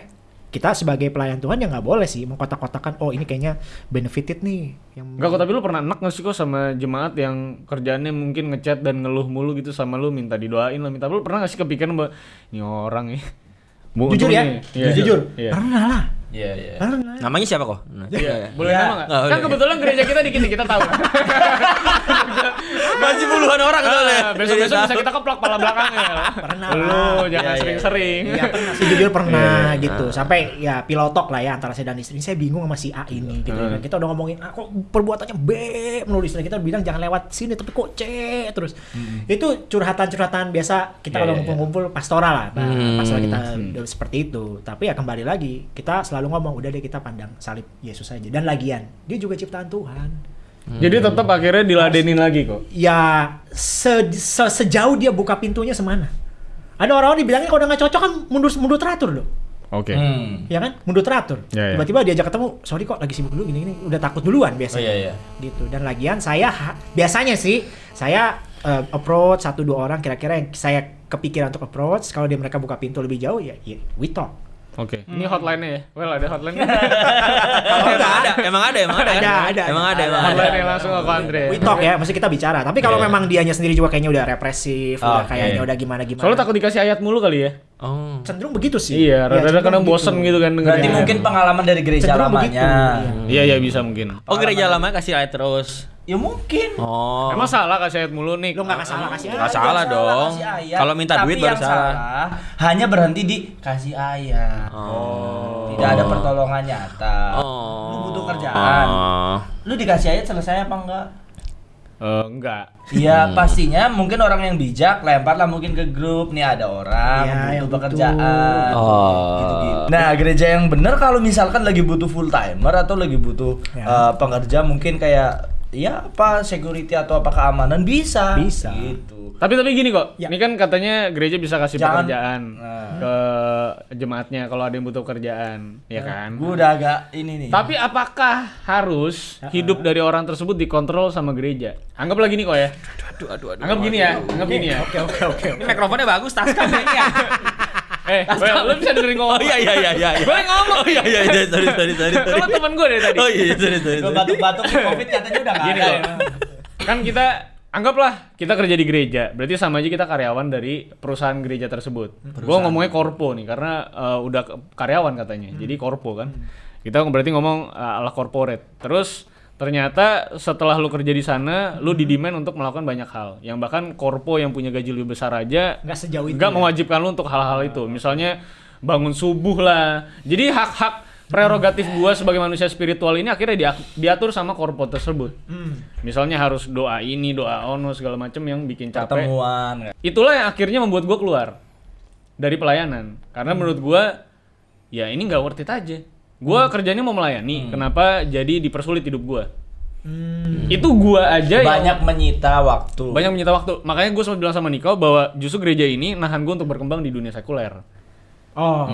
Speaker 3: Kita sebagai pelayan Tuhan ya nggak boleh sih mengkotak-kotakan. Oh ini kayaknya benefited nih. Yang
Speaker 1: Enggak kok, tapi lu pernah enak nggak sih kok sama jemaat yang kerjaannya mungkin ngechat dan ngeluh mulu gitu sama lu minta didoain lah minta lu pernah nggak sih kepikiran bahwa ini orang ya Bu,
Speaker 3: jujur ya.
Speaker 1: Iya,
Speaker 3: jujur.
Speaker 1: Iya.
Speaker 3: Pernah lah.
Speaker 4: Iya, iya.
Speaker 3: Pernah.
Speaker 2: Namanya siapa kok? Nah,
Speaker 1: Iya. Boleh
Speaker 4: Iya.
Speaker 1: nama nggak?
Speaker 2: Oh,
Speaker 1: kan kebetulan gereja kita dikit nih, kita tahu.
Speaker 2: Masih puluhan orang soalnya.
Speaker 1: Ah, Besok-besok bisa kita keplak pala belakangnya.
Speaker 3: Pernah
Speaker 1: Lu
Speaker 3: lah.
Speaker 1: jangan
Speaker 4: Iya, iya.
Speaker 1: sering-sering.
Speaker 3: Iya pernah sih jujur pernah
Speaker 1: Iya.
Speaker 3: gitu. Sampai ya pilotok lah ya antara saya dan istri. Saya bingung sama si A ini gitu.
Speaker 1: Hmm.
Speaker 3: Kita udah ngomongin ah, kok perbuatannya B menulis kita bilang jangan lewat sini tapi kok C terus. Itu curhatan-curhatan biasa kita
Speaker 4: Iya,
Speaker 3: kalau
Speaker 4: iya,
Speaker 3: ngumpul-ngumpul pastoral lah. Nah,
Speaker 2: Hmm.
Speaker 3: Pasal kita seperti itu. Tapi ya kembali lagi kita selalu ngomong udah deh kita pandang salib Yesus aja dan lagian dia juga ciptaan Tuhan.
Speaker 1: Jadi tetap akhirnya diladenin lagi kok.
Speaker 3: Ya se- se- sejauh dia buka pintunya semana. Ada orang-orang dibilangnya kalau udah nggak cocok kan mundur mundur teratur loh.
Speaker 1: Oke.
Speaker 4: Hmm.
Speaker 3: ya kan mundur teratur
Speaker 1: Ya, ya.
Speaker 3: tiba-tiba diajak ketemu sorry kok lagi sibuk dulu gini gini udah takut duluan
Speaker 4: Oh
Speaker 3: biasanya
Speaker 4: iya, iya.
Speaker 3: gitu dan lagian saya ha- biasanya sih saya eh, approach satu dua orang kira-kira yang saya kepikiran untuk approach, kalau dia mereka buka pintu lebih jauh ya, ya we talk.
Speaker 1: Oke. Ini hotline-nya ya? Well, ada hotline
Speaker 2: Oh, emang ada, emang ada, emang ada?
Speaker 3: Ada, ada,
Speaker 2: emang
Speaker 3: ada.
Speaker 2: emang ada.
Speaker 1: Hotline-nya langsung ke Andre.
Speaker 3: We talk ya, mesti kita bicara. Tapi kalau
Speaker 2: Iya.
Speaker 3: memang dianya sendiri juga kayaknya udah represif, udah
Speaker 4: Oke.
Speaker 3: kayaknya udah gimana-gimana.
Speaker 1: Soalnya takut dikasih ayat mulu kali ya?
Speaker 2: Oh.
Speaker 3: cenderung begitu sih.
Speaker 1: Iya, rada-rada
Speaker 3: cenderung
Speaker 1: kadang bosen gitu kan
Speaker 4: Berarti mungkin pengalaman dari gereja
Speaker 3: Cenderung begitu,
Speaker 4: lamanya.
Speaker 1: Iya, iya bisa mungkin.
Speaker 2: Oh, gereja lama kasih ayat terus.
Speaker 4: Ya mungkin.
Speaker 2: Oh.
Speaker 1: Emang salah kasih ayat mulu nih?
Speaker 3: Lo nggak salah kasih
Speaker 2: Nggak
Speaker 3: ayat.
Speaker 2: salah dong. Kalau minta
Speaker 4: Tapi
Speaker 2: duit baru
Speaker 4: yang
Speaker 2: salah.
Speaker 4: Hanya berhenti di kasih ayat.
Speaker 2: Oh.
Speaker 4: Tidak ada pertolongan nyata.
Speaker 2: Oh.
Speaker 4: Lu butuh kerjaan.
Speaker 2: Oh.
Speaker 4: Lu dikasih ayat selesai apa enggak?
Speaker 1: Eh, enggak.
Speaker 4: Iya pastinya mungkin orang yang bijak lemparlah mungkin ke grup nih ada orang
Speaker 3: Iya,
Speaker 4: butuh
Speaker 3: yang
Speaker 4: pekerjaan
Speaker 2: Oh.
Speaker 4: gitu-gitu. Nah gereja yang benar kalau misalkan lagi butuh full timer atau lagi butuh
Speaker 3: Ya.
Speaker 4: eh, pengerja mungkin kayak ya apa security atau apa keamanan bisa.
Speaker 3: Bisa.
Speaker 4: Gitu.
Speaker 1: Tapi tapi gini kok,
Speaker 3: Ya.
Speaker 1: ini kan katanya gereja bisa kasih
Speaker 4: Jangan-
Speaker 1: pekerjaan
Speaker 4: Nah.
Speaker 1: ke jemaatnya kalau ada yang butuh kerjaan, ya kan?
Speaker 4: Gue udah agak ini nih.
Speaker 1: Tapi apakah harus hidup dari orang tersebut dikontrol sama gereja? Anggaplah gini kok ya.
Speaker 2: Aduh, aduh, aduh.
Speaker 1: Anggap gini ya, anggap gini ya.
Speaker 3: Oke oke oke.
Speaker 2: Ini mikrofonnya bagus, tas kayaknya.
Speaker 1: Eh, well, lu bisa dengerin ngomong.
Speaker 2: Oh iya iya iya iya.
Speaker 1: Gue ngomong.
Speaker 2: Oh iya iya iya, sorry sorry sorry. sorry.
Speaker 1: Kalau temen gue dari tadi.
Speaker 2: Oh iya iya, sorry sorry.
Speaker 4: Gue batuk-batuk covid katanya udah nggak
Speaker 1: Gini
Speaker 4: ada.
Speaker 1: loh.
Speaker 4: ya.
Speaker 1: Kan kita anggaplah kita kerja di gereja, berarti sama aja kita karyawan dari perusahaan gereja tersebut. Gue ngomongnya korpo nih karena eh, udah karyawan katanya, jadi korpo kan. Kita berarti ngomong eh, ala corporate. Terus ternyata setelah lu kerja di sana, lu didemand untuk melakukan banyak hal. Yang bahkan korpo yang punya gaji lebih besar aja
Speaker 3: Nggak sejauh itu.
Speaker 1: nggak
Speaker 3: ya.
Speaker 1: mewajibkan lu untuk hal-hal itu. Misalnya bangun subuh lah. Jadi hak-hak prerogatif gua sebagai manusia spiritual ini akhirnya dia- diatur sama korpo tersebut.
Speaker 3: Hmm.
Speaker 1: Misalnya harus doa ini, doa ono segala macam yang bikin capek.
Speaker 4: Pertemuan.
Speaker 1: Itulah yang akhirnya membuat gua keluar dari pelayanan. Karena menurut gua ya ini nggak worth it aja. Gua kerjanya mau melayani, kenapa jadi dipersulit hidup gua?
Speaker 3: Hmm.
Speaker 1: Itu gua aja yang
Speaker 4: Banyak menyita waktu.
Speaker 1: banyak menyita waktu. Makanya gue sempat bilang sama Niko bahwa justru gereja ini nahan gue untuk berkembang di dunia sekuler.
Speaker 3: Oh.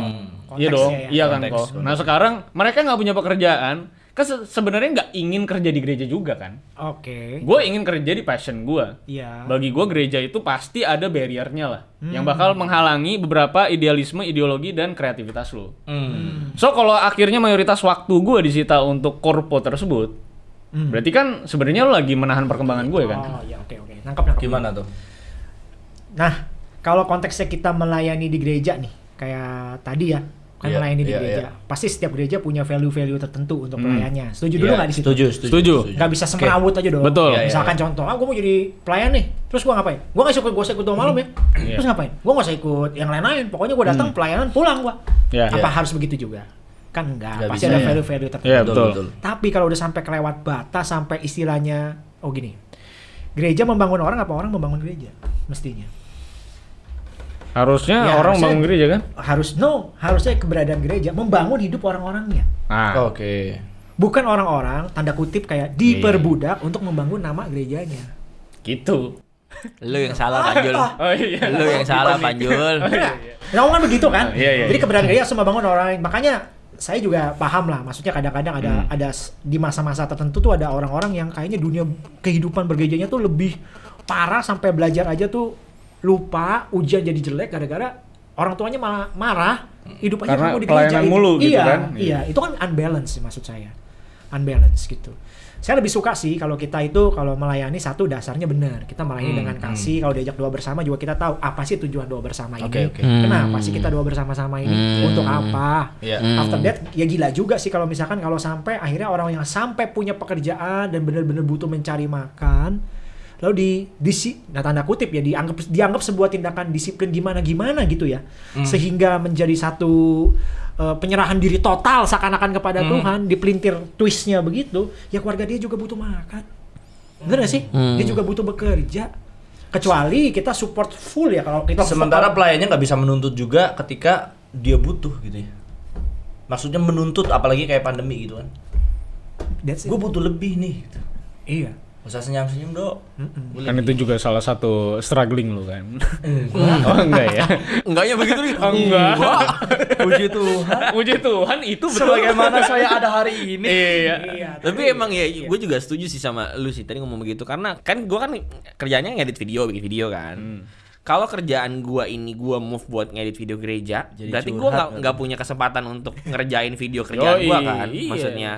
Speaker 1: Iya
Speaker 3: konteksnya
Speaker 1: dong,
Speaker 3: ya.
Speaker 1: iya kan kok. Nah sekarang mereka nggak punya pekerjaan, kan se- sebenarnya nggak ingin kerja di gereja juga kan.
Speaker 3: Oke.
Speaker 1: Gue ingin kerja di passion gue.
Speaker 3: Iya.
Speaker 1: Bagi gue gereja itu pasti ada barriernya lah, yang
Speaker 3: Hmm.
Speaker 1: bakal menghalangi beberapa idealisme, ideologi dan kreativitas lo.
Speaker 4: Hmm.
Speaker 1: So kalau akhirnya mayoritas waktu gue disita untuk korpo tersebut,
Speaker 3: Hmm.
Speaker 1: berarti kan sebenarnya lo lagi menahan perkembangan gue kan.
Speaker 3: Oh iya oke oke. Nangkap nangkap.
Speaker 4: Gimana tuh?
Speaker 3: Nah, kalau konteksnya kita melayani di gereja nih, kayak tadi ya, kan
Speaker 4: Iya,
Speaker 3: melayani di
Speaker 4: iya,
Speaker 3: gereja. Pasti setiap gereja punya value-value tertentu untuk pelayannya. Setuju dulu
Speaker 4: Iya,
Speaker 3: nggak di situ?
Speaker 4: Setuju,
Speaker 1: Setuju.
Speaker 3: Nggak bisa semrawut aja dong.
Speaker 1: Betul.
Speaker 4: Iya, iya,
Speaker 3: Misalkan contoh, ah gue mau jadi pelayan nih, terus gue ngapain? Gue nggak ikut, gue ikut doa malam ya.
Speaker 1: Iya.
Speaker 3: Terus ngapain? Gue nggak usah ikut yang lain-lain. Pokoknya gue datang pelayanan, pulang gue.
Speaker 1: Ya.
Speaker 3: Apa
Speaker 4: Iya.
Speaker 3: harus begitu juga? Kan enggak,
Speaker 4: Nggak
Speaker 3: pasti
Speaker 4: bisa,
Speaker 3: ada
Speaker 4: ya.
Speaker 3: value-value tertentu.
Speaker 1: Iya betul.
Speaker 3: Tapi kalau udah sampai kelewat batas, sampai istilahnya, oh gini, gereja membangun orang apa orang membangun gereja? Mestinya.
Speaker 1: Harusnya
Speaker 3: Ya,
Speaker 1: orang
Speaker 3: harusnya-
Speaker 1: bangun gereja kan?
Speaker 3: harus no harusnya keberadaan gereja membangun hidup orang-orangnya
Speaker 1: Nah,
Speaker 4: Oke.
Speaker 3: bukan orang-orang tanda kutip kayak diperbudak untuk membangun nama gerejanya
Speaker 1: gitu.
Speaker 2: Lu yang salah, Panjul.
Speaker 1: Oh iya.
Speaker 2: Lu yang salah, Panjul.
Speaker 3: Bener nggak? kan begitu kan
Speaker 1: Iya, iya,
Speaker 3: jadi
Speaker 1: iya.
Speaker 3: keberadaan gereja harus membangun orang lain makanya saya juga paham lah maksudnya kadang-kadang ada
Speaker 1: Hmm.
Speaker 3: ada di masa-masa tertentu tuh ada orang-orang yang kayaknya dunia kehidupan bergerejanya tuh lebih parah sampai belajar aja tuh lupa ujian jadi jelek gara-gara orang tuanya malah marah hidup aja kamu di
Speaker 1: pelayanan
Speaker 3: gereja
Speaker 1: mulu gitu
Speaker 3: iya,
Speaker 1: kan?
Speaker 3: iya itu kan unbalance sih maksud saya unbalance gitu saya lebih suka sih kalau kita itu kalau melayani satu dasarnya benar kita melayani
Speaker 1: Hmm,
Speaker 3: dengan kasih kalau diajak doa bersama juga kita tahu apa sih tujuan doa bersama ini
Speaker 4: Oke, oke.
Speaker 3: kenapa
Speaker 2: Hmm.
Speaker 3: sih kita doa bersama-sama ini
Speaker 2: Hmm.
Speaker 3: untuk apa
Speaker 4: Iya.
Speaker 2: Hmm.
Speaker 3: after that ya gila juga sih kalau misalkan kalau sampai akhirnya orang yang sampai punya pekerjaan dan benar-benar butuh mencari makan lalu di disi nah tanda kutip ya dianggap dianggap sebuah tindakan disiplin gimana gimana gitu ya
Speaker 4: Hmm.
Speaker 3: sehingga menjadi satu uh, penyerahan diri total seakan-akan kepada
Speaker 4: Hmm.
Speaker 3: Tuhan dipelintir twistnya begitu ya keluarga dia juga butuh makan bener gak sih
Speaker 2: Hmm.
Speaker 3: dia juga butuh bekerja kecuali kita support full ya kalau kita
Speaker 4: Sementara pelayannya nggak bisa menuntut juga ketika dia butuh gitu ya. Maksudnya menuntut apalagi kayak pandemi gitu kan.
Speaker 3: That's it.
Speaker 4: Gue butuh lebih nih. Gitu.
Speaker 3: iya
Speaker 4: Usah senyum-senyum dok.
Speaker 3: Mm-mm.
Speaker 1: Kan itu juga salah satu struggling lu kan. oh enggak ya?
Speaker 2: Enggaknya begitu nih.
Speaker 1: Enggak.
Speaker 4: Puji Tuhan.
Speaker 1: Puji Tuhan itu betul.
Speaker 4: Sebagaimana saya ada hari ini.
Speaker 1: Iya.
Speaker 3: iya
Speaker 2: Tapi emang ya, gue juga setuju sih sama lu sih tadi ngomong begitu karena kan gue kan kerjanya ngedit video, bikin video kan. kalau kerjaan gua ini gua move buat ngedit video gereja,
Speaker 4: Jadi
Speaker 2: berarti gua
Speaker 4: curhat
Speaker 2: nggak
Speaker 4: kan?
Speaker 2: punya kesempatan untuk ngerjain video kerjaan
Speaker 1: Yoi,
Speaker 2: gua kan.
Speaker 1: iya.
Speaker 2: Maksudnya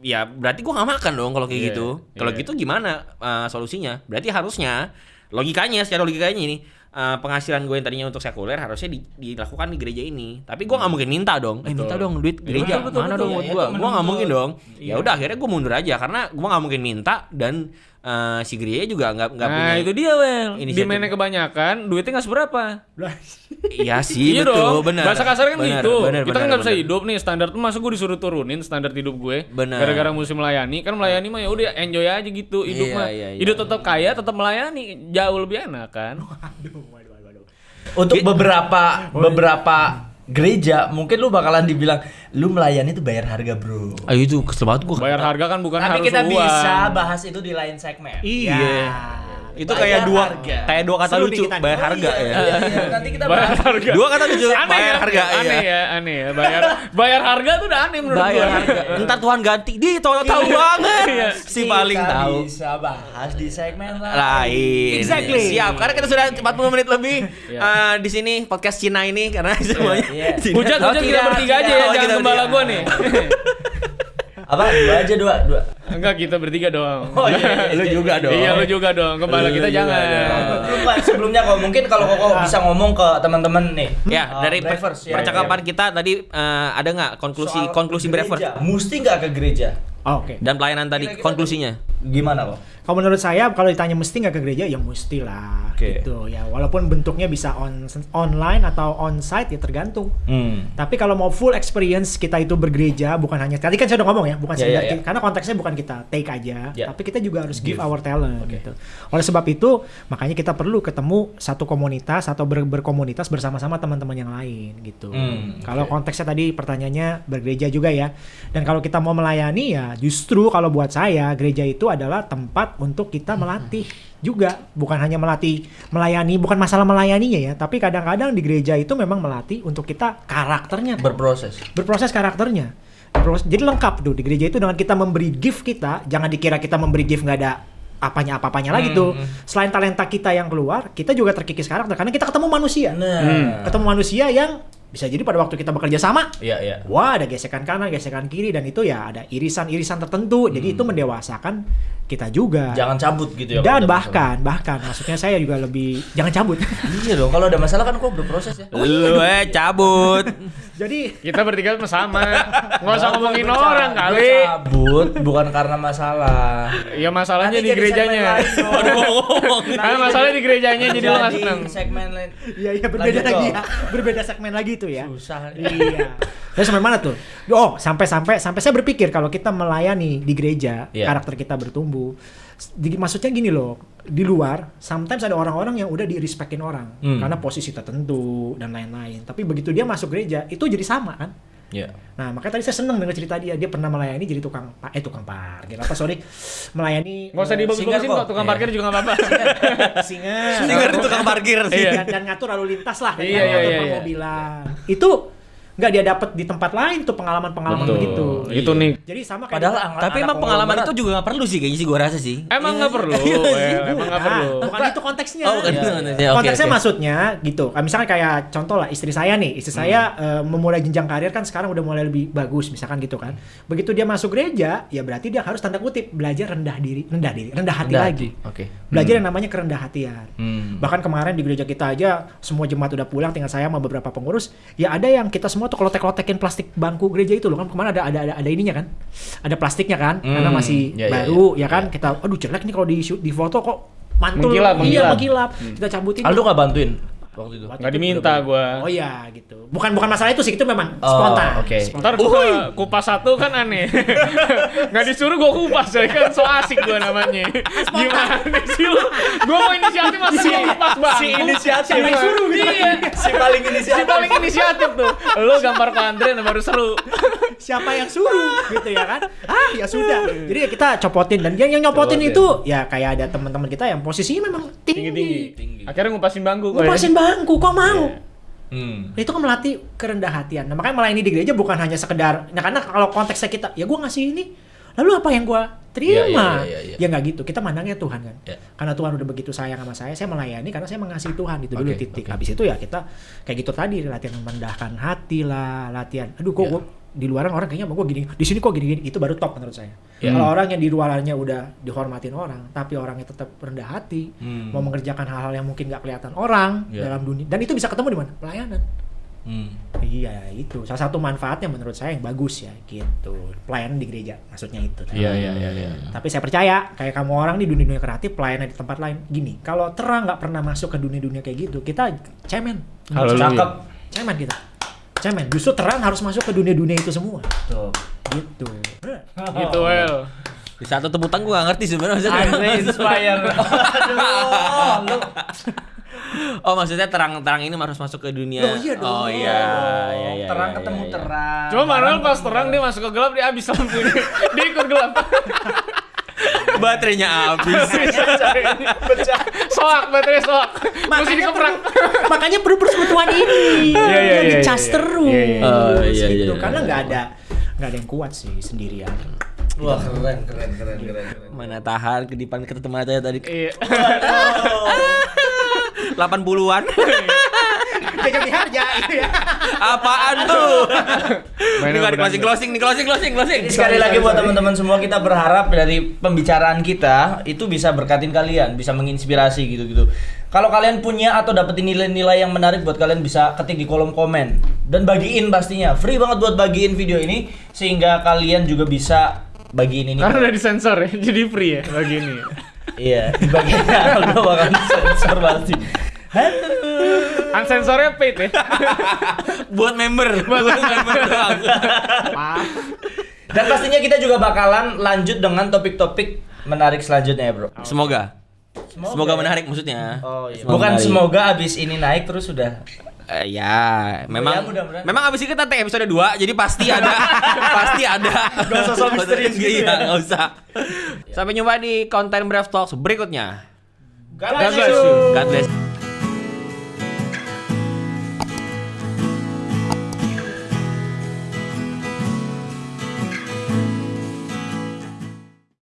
Speaker 2: ya berarti gua nggak makan dong kalau kayak
Speaker 1: Iya,
Speaker 2: gitu. Kalau
Speaker 1: iya.
Speaker 2: gitu gimana uh, solusinya? Berarti harusnya logikanya secara logikanya ini uh, penghasilan gue yang tadinya untuk sekuler harusnya di- dilakukan di gereja ini. Tapi gua nggak mungkin minta dong. Eh minta dong duit gereja.
Speaker 4: betul,
Speaker 2: Mana
Speaker 4: betul.
Speaker 2: dong
Speaker 4: Ya,
Speaker 2: buat
Speaker 4: itu
Speaker 2: gua? Gua nggak mungkin dong. Ya udah akhirnya gua mundur aja karena gua nggak mungkin minta dan uh, si gereja juga nggak nggak punya.
Speaker 1: Nah itu dia Well
Speaker 2: inisiatif.
Speaker 1: Demandnya kebanyakan Duitnya nggak seberapa
Speaker 2: Iya sih
Speaker 1: Iya
Speaker 2: betul
Speaker 1: dong
Speaker 2: benar.
Speaker 1: Bahasa kasar kan
Speaker 2: Benar,
Speaker 1: gitu
Speaker 2: benar,
Speaker 1: Kita kan
Speaker 2: benar,
Speaker 1: nggak bisa hidup nih Standar tuh masa gue disuruh turunin Standar hidup gue
Speaker 2: Benar.
Speaker 1: Gara-gara mesti melayani Kan melayani mah ya udah enjoy aja gitu Hidup
Speaker 2: Iya,
Speaker 1: mah
Speaker 2: iya, iya.
Speaker 1: Hidup tetap kaya Tetap melayani Jauh lebih enak kan
Speaker 3: Aduh, waduh, waduh, waduh.
Speaker 4: Untuk beberapa beberapa gereja mungkin lu bakalan dibilang lu melayani tuh bayar harga, Bro.
Speaker 2: Ayo itu kesel banget gua.
Speaker 1: Bayar harga kan bukan
Speaker 4: Tapi
Speaker 1: harus
Speaker 4: kita
Speaker 1: uang
Speaker 4: bisa bahas itu di lain segmen.
Speaker 3: Iya.
Speaker 2: Itu
Speaker 4: Bayar
Speaker 2: kayak dua
Speaker 4: harga.
Speaker 2: kayak dua kata
Speaker 3: Seru
Speaker 2: lucu,
Speaker 3: kita.
Speaker 2: bayar
Speaker 3: Oh,
Speaker 2: harga
Speaker 4: Iya,
Speaker 2: ya.
Speaker 4: iya, iya. Nanti kita
Speaker 1: Bayar
Speaker 4: bahas.
Speaker 1: harga
Speaker 2: Dua kata lucu,
Speaker 1: Aneh
Speaker 2: bayar
Speaker 1: ya,
Speaker 2: harga
Speaker 1: Aneh
Speaker 2: iya.
Speaker 1: ya Aneh ya Bayar Bayar harga tuh udah aneh menurut
Speaker 2: Bayar
Speaker 1: gue
Speaker 2: harga. Entar Tuhan ganti. Di tahu tahu
Speaker 1: Iya.
Speaker 2: banget.
Speaker 1: Iya.
Speaker 2: Si paling
Speaker 4: Kita
Speaker 2: tahu.
Speaker 4: bisa bahas di segmen lain.
Speaker 2: lain.
Speaker 3: Exactly.
Speaker 2: Siap. Karena kita sudah 40 menit lebih
Speaker 1: Iya.
Speaker 2: eh, di sini podcast Cina ini karena semuanya.
Speaker 4: iya.
Speaker 2: Cina.
Speaker 1: Hujat,
Speaker 4: Oh,
Speaker 1: kita bertiga aja ya
Speaker 2: Oh,
Speaker 1: Jangan gembala gue nih
Speaker 4: Apa? Dua aja dua, dua.
Speaker 1: Enggak kita bertiga doang
Speaker 4: Oh, iya, iya,
Speaker 2: Lu
Speaker 4: iya,
Speaker 2: juga
Speaker 4: iya.
Speaker 2: dong.
Speaker 1: Iya lu juga dong Gembala
Speaker 2: Lu
Speaker 1: kita
Speaker 2: juga
Speaker 1: jangan
Speaker 4: Pak, sebelumnya kok mungkin kalau koko bisa ngomong ke teman-teman nih.
Speaker 2: Ya,
Speaker 4: uh,
Speaker 2: dari
Speaker 4: ya,
Speaker 2: percakapan
Speaker 4: ya.
Speaker 2: kita tadi eh, ada nggak konklusi
Speaker 4: Soal
Speaker 2: konklusi Brevers.
Speaker 4: Mesti nggak ke gereja?
Speaker 3: Oh, Oke.
Speaker 2: dan pelayanan tadi
Speaker 4: Kira-kira
Speaker 2: konklusinya?
Speaker 4: Gimana kok?
Speaker 3: Kalau menurut saya kalau ditanya mesti nggak ke gereja ya mesti lah
Speaker 4: Oke.
Speaker 3: gitu ya walaupun bentuknya bisa on online atau on site ya tergantung.
Speaker 4: Hmm.
Speaker 3: Tapi kalau mau full experience kita itu bergereja bukan hanya tadi kan saya udah ngomong ya bukan sekedar
Speaker 4: ya, ya.
Speaker 3: ki- karena konteksnya bukan kita take aja
Speaker 4: Ya.
Speaker 3: tapi kita juga harus give,
Speaker 4: Give.
Speaker 3: our talent
Speaker 4: Oke.
Speaker 3: gitu. Oleh sebab itu makanya kita perlu ketemu satu komunitas atau ber- berkomunitas bersama-sama teman-teman yang lain gitu.
Speaker 4: Hmm,
Speaker 3: Kalau konteksnya tadi pertanyaannya bergereja juga ya. Dan kalau kita mau melayani ya justru kalau buat saya gereja itu adalah tempat untuk kita melatih juga. Bukan hanya melatih melayani bukan masalah melayaninya ya tapi kadang-kadang di gereja itu memang melatih untuk kita karakternya.
Speaker 4: Berproses.
Speaker 3: berproses karakternya. Berproses- jadi lengkap tuh. Di gereja itu dengan kita memberi gift kita jangan dikira kita memberi gift nggak ada apanya apa-apanya lagi
Speaker 4: Hmm,
Speaker 3: tuh selain talenta kita yang keluar kita juga terkikis karakter karena kita ketemu manusia.
Speaker 4: Nah.
Speaker 3: ketemu manusia yang bisa jadi pada waktu kita bekerja sama
Speaker 4: Iya, iya.
Speaker 3: wah ada gesekan kanan gesekan kiri dan itu ya ada irisan-irisan tertentu jadi itu mendewasakan kita juga
Speaker 4: Jangan cabut gitu ya.
Speaker 3: dan
Speaker 4: kalau ada
Speaker 3: bahkan bahkan maksudnya saya juga lebih jangan cabut
Speaker 4: masalah. Iya dong, kalau ada masalah kan kok berproses ya.
Speaker 2: Lu eh cabut.
Speaker 3: jadi
Speaker 1: Kita bertiga sama Nggak usah ngomongin orang kali
Speaker 4: cabut bukan karena masalah.
Speaker 1: Ya masalahnya di gerejanya. Karena masalahnya di gerejanya jadi lo nggak
Speaker 4: Jadi
Speaker 1: seneng
Speaker 4: segmen lain.
Speaker 3: Iya iya berbeda lagi ya. Berbeda segmen lagi itu ya.
Speaker 4: Susah.
Speaker 3: iya. Terus sampai mana tuh? Oh, sampai sampai sampai saya berpikir kalau kita melayani di gereja,
Speaker 4: Iya.
Speaker 3: karakter kita bertumbuh. Di- maksudnya gini loh, di luar sometimes ada orang-orang yang udah di respectin orang
Speaker 4: Hmm.
Speaker 3: karena posisi tertentu dan lain-lain. Tapi begitu dia masuk gereja, itu jadi sama kan?
Speaker 4: Iya.
Speaker 3: Nah, makanya tadi saya seneng dengar cerita dia. Dia pernah melayani jadi tukang pa- eh tukang parkir. Apa sorry? Melayani
Speaker 1: Nggak usah
Speaker 3: eh,
Speaker 1: dibagus-bagusin
Speaker 4: singer
Speaker 1: kok, tukang
Speaker 4: Iya.
Speaker 1: parkir juga nggak apa-apa
Speaker 3: singa.
Speaker 2: Dengar itu tukang parkir sih.
Speaker 1: Iya.
Speaker 3: dan, dan ngatur lalu lintas lah
Speaker 1: Iya,
Speaker 3: kan,
Speaker 1: iya,
Speaker 3: ngatur
Speaker 1: iya, iya.
Speaker 3: permobilan itu nggak dia dapat di tempat lain tuh pengalaman-pengalaman
Speaker 1: Betul.
Speaker 3: begitu
Speaker 1: Itu
Speaker 4: Iya.
Speaker 1: nih
Speaker 3: jadi sama kayak
Speaker 4: Padahal
Speaker 2: Tapi
Speaker 4: anak
Speaker 2: emang pengalaman itu juga gak perlu sih kayaknya sih gua rasa sih.
Speaker 1: Emang nggak perlu
Speaker 2: Iya
Speaker 1: ya, Emang nggak
Speaker 3: Nah,
Speaker 1: perlu
Speaker 3: bukan itu konteksnya
Speaker 2: Oh, bukan
Speaker 4: Iya,
Speaker 2: itu konteksnya. Oke,
Speaker 3: konteksnya maksudnya gitu misalnya kayak contoh lah istri saya nih istri saya eh, memulai jenjang karir kan sekarang udah mulai lebih bagus misalkan gitu kan begitu dia masuk gereja ya berarti dia harus tanda kutip belajar rendah diri rendah diri rendah hati
Speaker 4: Rendah
Speaker 3: lagi
Speaker 4: hati. Oke.
Speaker 3: belajar yang namanya kerendah hatian
Speaker 4: Hmm.
Speaker 3: Bahkan kemarin di gereja kita aja semua jemaat udah pulang tinggal saya sama beberapa pengurus. Ya ada yang kita semua tuh klotek-klotekin plastik bangku gereja itu loh kan kemarin ada ada ada, ada ininya kan. Ada plastiknya kan karena
Speaker 4: Hmm,
Speaker 3: masih
Speaker 4: ya, ya,
Speaker 3: baru ya, kan. Kita aduh jelek nih kalau di shoot- di foto kok mantul.
Speaker 1: Mengkilap,
Speaker 3: Iya,
Speaker 1: mengkilap.
Speaker 3: mengkilap. Kita cabutin.
Speaker 4: Aldo nggak bantuin waktu itu.
Speaker 3: Waktu
Speaker 1: nggak
Speaker 3: itu
Speaker 1: diminta gua
Speaker 3: Oh iya gitu. Bukan bukan masalah itu sih, itu memang
Speaker 4: Oh,
Speaker 3: spontan.
Speaker 4: oke.
Speaker 3: Spontan.
Speaker 1: Ntar gua kupas satu kan aneh Nggak disuruh gua kupas coy kan so asik gua namanya Gimana sih lu Gua mau inisiatif masa gua kupas bang
Speaker 4: si inisiatif.
Speaker 1: Siapa yang suruh gitu Iya
Speaker 4: si paling
Speaker 1: Si
Speaker 4: inisiatif.
Speaker 1: paling inisiatif tuh Lu gambar ke Andre baru seru
Speaker 3: siapa yang suruh gitu ya kan ah ya sudah jadi ya kita copotin dan yang, yang nyopotin
Speaker 4: Copotin.
Speaker 3: itu ya kayak ada teman-teman kita yang posisinya memang tinggi,
Speaker 1: Tinggi-tinggi Akhirnya ngupasin bangku kok ya.
Speaker 3: ngupasin bangku kok mau
Speaker 4: Hmm.
Speaker 3: Nah, itu kan melatih kerendah hatian nah makanya melayani di gereja bukan hanya sekedar nah karena kalau konteksnya kita ya gue ngasih ini lalu apa yang gua terima?
Speaker 4: Iya, iya, iya, iya.
Speaker 3: Ya nggak gitu. Kita mandangnya Tuhan kan.
Speaker 4: Iya.
Speaker 3: Karena Tuhan udah begitu sayang sama saya, saya melayani karena saya mengasihi Tuhan itu dulu
Speaker 2: Oke,
Speaker 3: titik. Habis itu ya kita kayak gitu tadi latihan merendahkan hati lah, latihan. Aduh kok gua di luaran orang kayaknya mau gua gini, di sini kok gini-gini. Itu baru top menurut saya.
Speaker 4: Iya.
Speaker 3: Kalau orang yang di luarannya udah dihormatin orang, tapi orangnya tetap rendah hati,
Speaker 4: Hmm.
Speaker 3: mau mengerjakan hal-hal yang mungkin nggak kelihatan orang
Speaker 4: Iya.
Speaker 3: dalam dunia. Dan itu bisa ketemu di mana? Pelayanan.
Speaker 4: Hmm.
Speaker 3: Iya itu salah satu manfaatnya menurut saya yang bagus ya gitu pelayanan di gereja maksudnya itu.
Speaker 1: Iya iya iya iya.
Speaker 3: Tapi saya percaya kayak kamu orang di dunia-dunia kreatif pelayanan di tempat lain gini kalau terang nggak pernah masuk ke dunia-dunia kayak gitu kita cemen.
Speaker 4: Cakep.
Speaker 3: cemen kita cemen justru terang harus masuk ke dunia-dunia itu semua
Speaker 4: Tuh.
Speaker 3: gitu.
Speaker 1: Gitu well.
Speaker 2: Di satu teputan gue gak ngerti sebenarnya maksudnya.
Speaker 4: Andre inspire. Aduh, lu.
Speaker 2: Oh maksudnya terang-terang ini harus masuk ke dunia.
Speaker 3: Oh, iya dong.
Speaker 2: Oh iya. iya, iya,
Speaker 4: terang
Speaker 2: iya,
Speaker 4: ketemu
Speaker 2: iya.
Speaker 4: terang.
Speaker 1: Cuma Manuel pas terang dia masuk ke gelap dia habis lampunya. dia ikut gelap.
Speaker 2: Baterainya habis.
Speaker 1: Soak baterai soak. Mesti dikeprak.
Speaker 3: makanya perlu persekutuan ini
Speaker 1: Iya, iya,
Speaker 3: yang
Speaker 1: iya,
Speaker 3: dicas
Speaker 1: iya.
Speaker 3: terus
Speaker 1: Iya, iya.
Speaker 2: Oh, iya,
Speaker 3: gitu
Speaker 2: iya,
Speaker 3: karena
Speaker 2: iya.
Speaker 3: nggak ada nggak ada yang kuat sih sendirian
Speaker 4: Wah, keren, keren, keren, keren. keren.
Speaker 2: Mana tahan kedipan ketemu aja tadi.
Speaker 1: Iya.
Speaker 2: 80-an.
Speaker 3: jaga di harja gitu ya
Speaker 2: Apaan tuh? Ini nggak di closing, closing, nih closing, closing, closing.
Speaker 4: Jadi sekali lagi buat teman-teman semua kita berharap dari pembicaraan kita itu bisa berkatin kalian, bisa menginspirasi gitu-gitu. Kalau kalian punya atau dapetin nilai-nilai yang menarik buat kalian bisa ketik di kolom komen dan bagiin pastinya. Free banget buat bagiin video ini sehingga kalian juga bisa bagiin ini.
Speaker 1: Karena udah disensor ya, jadi free ya bagi ini.
Speaker 4: Iya, di bagiannya Aldo bakal sensor pasti. Aduh.
Speaker 1: Unsensornya paid ya.
Speaker 2: Buat member. Buat member doang.
Speaker 4: Dan pastinya kita juga bakalan lanjut dengan topik-topik menarik selanjutnya ya, Bro.
Speaker 2: Semoga. Semoga menarik maksudnya.
Speaker 4: Oh iya.
Speaker 2: Semoga
Speaker 4: Bukan
Speaker 2: menarik.
Speaker 4: semoga abis ini naik terus sudah.
Speaker 2: Eh, ya, memang
Speaker 4: mudah-mudahan.
Speaker 2: memang abis ini kita take episode 2 jadi pasti ada pasti ada.
Speaker 4: Gak usah misterius gitu
Speaker 2: Iya,
Speaker 4: ya.
Speaker 2: nggak usah. Sampai jumpa di konten Brave Talks berikutnya.
Speaker 4: God
Speaker 1: bless you.
Speaker 2: God bless.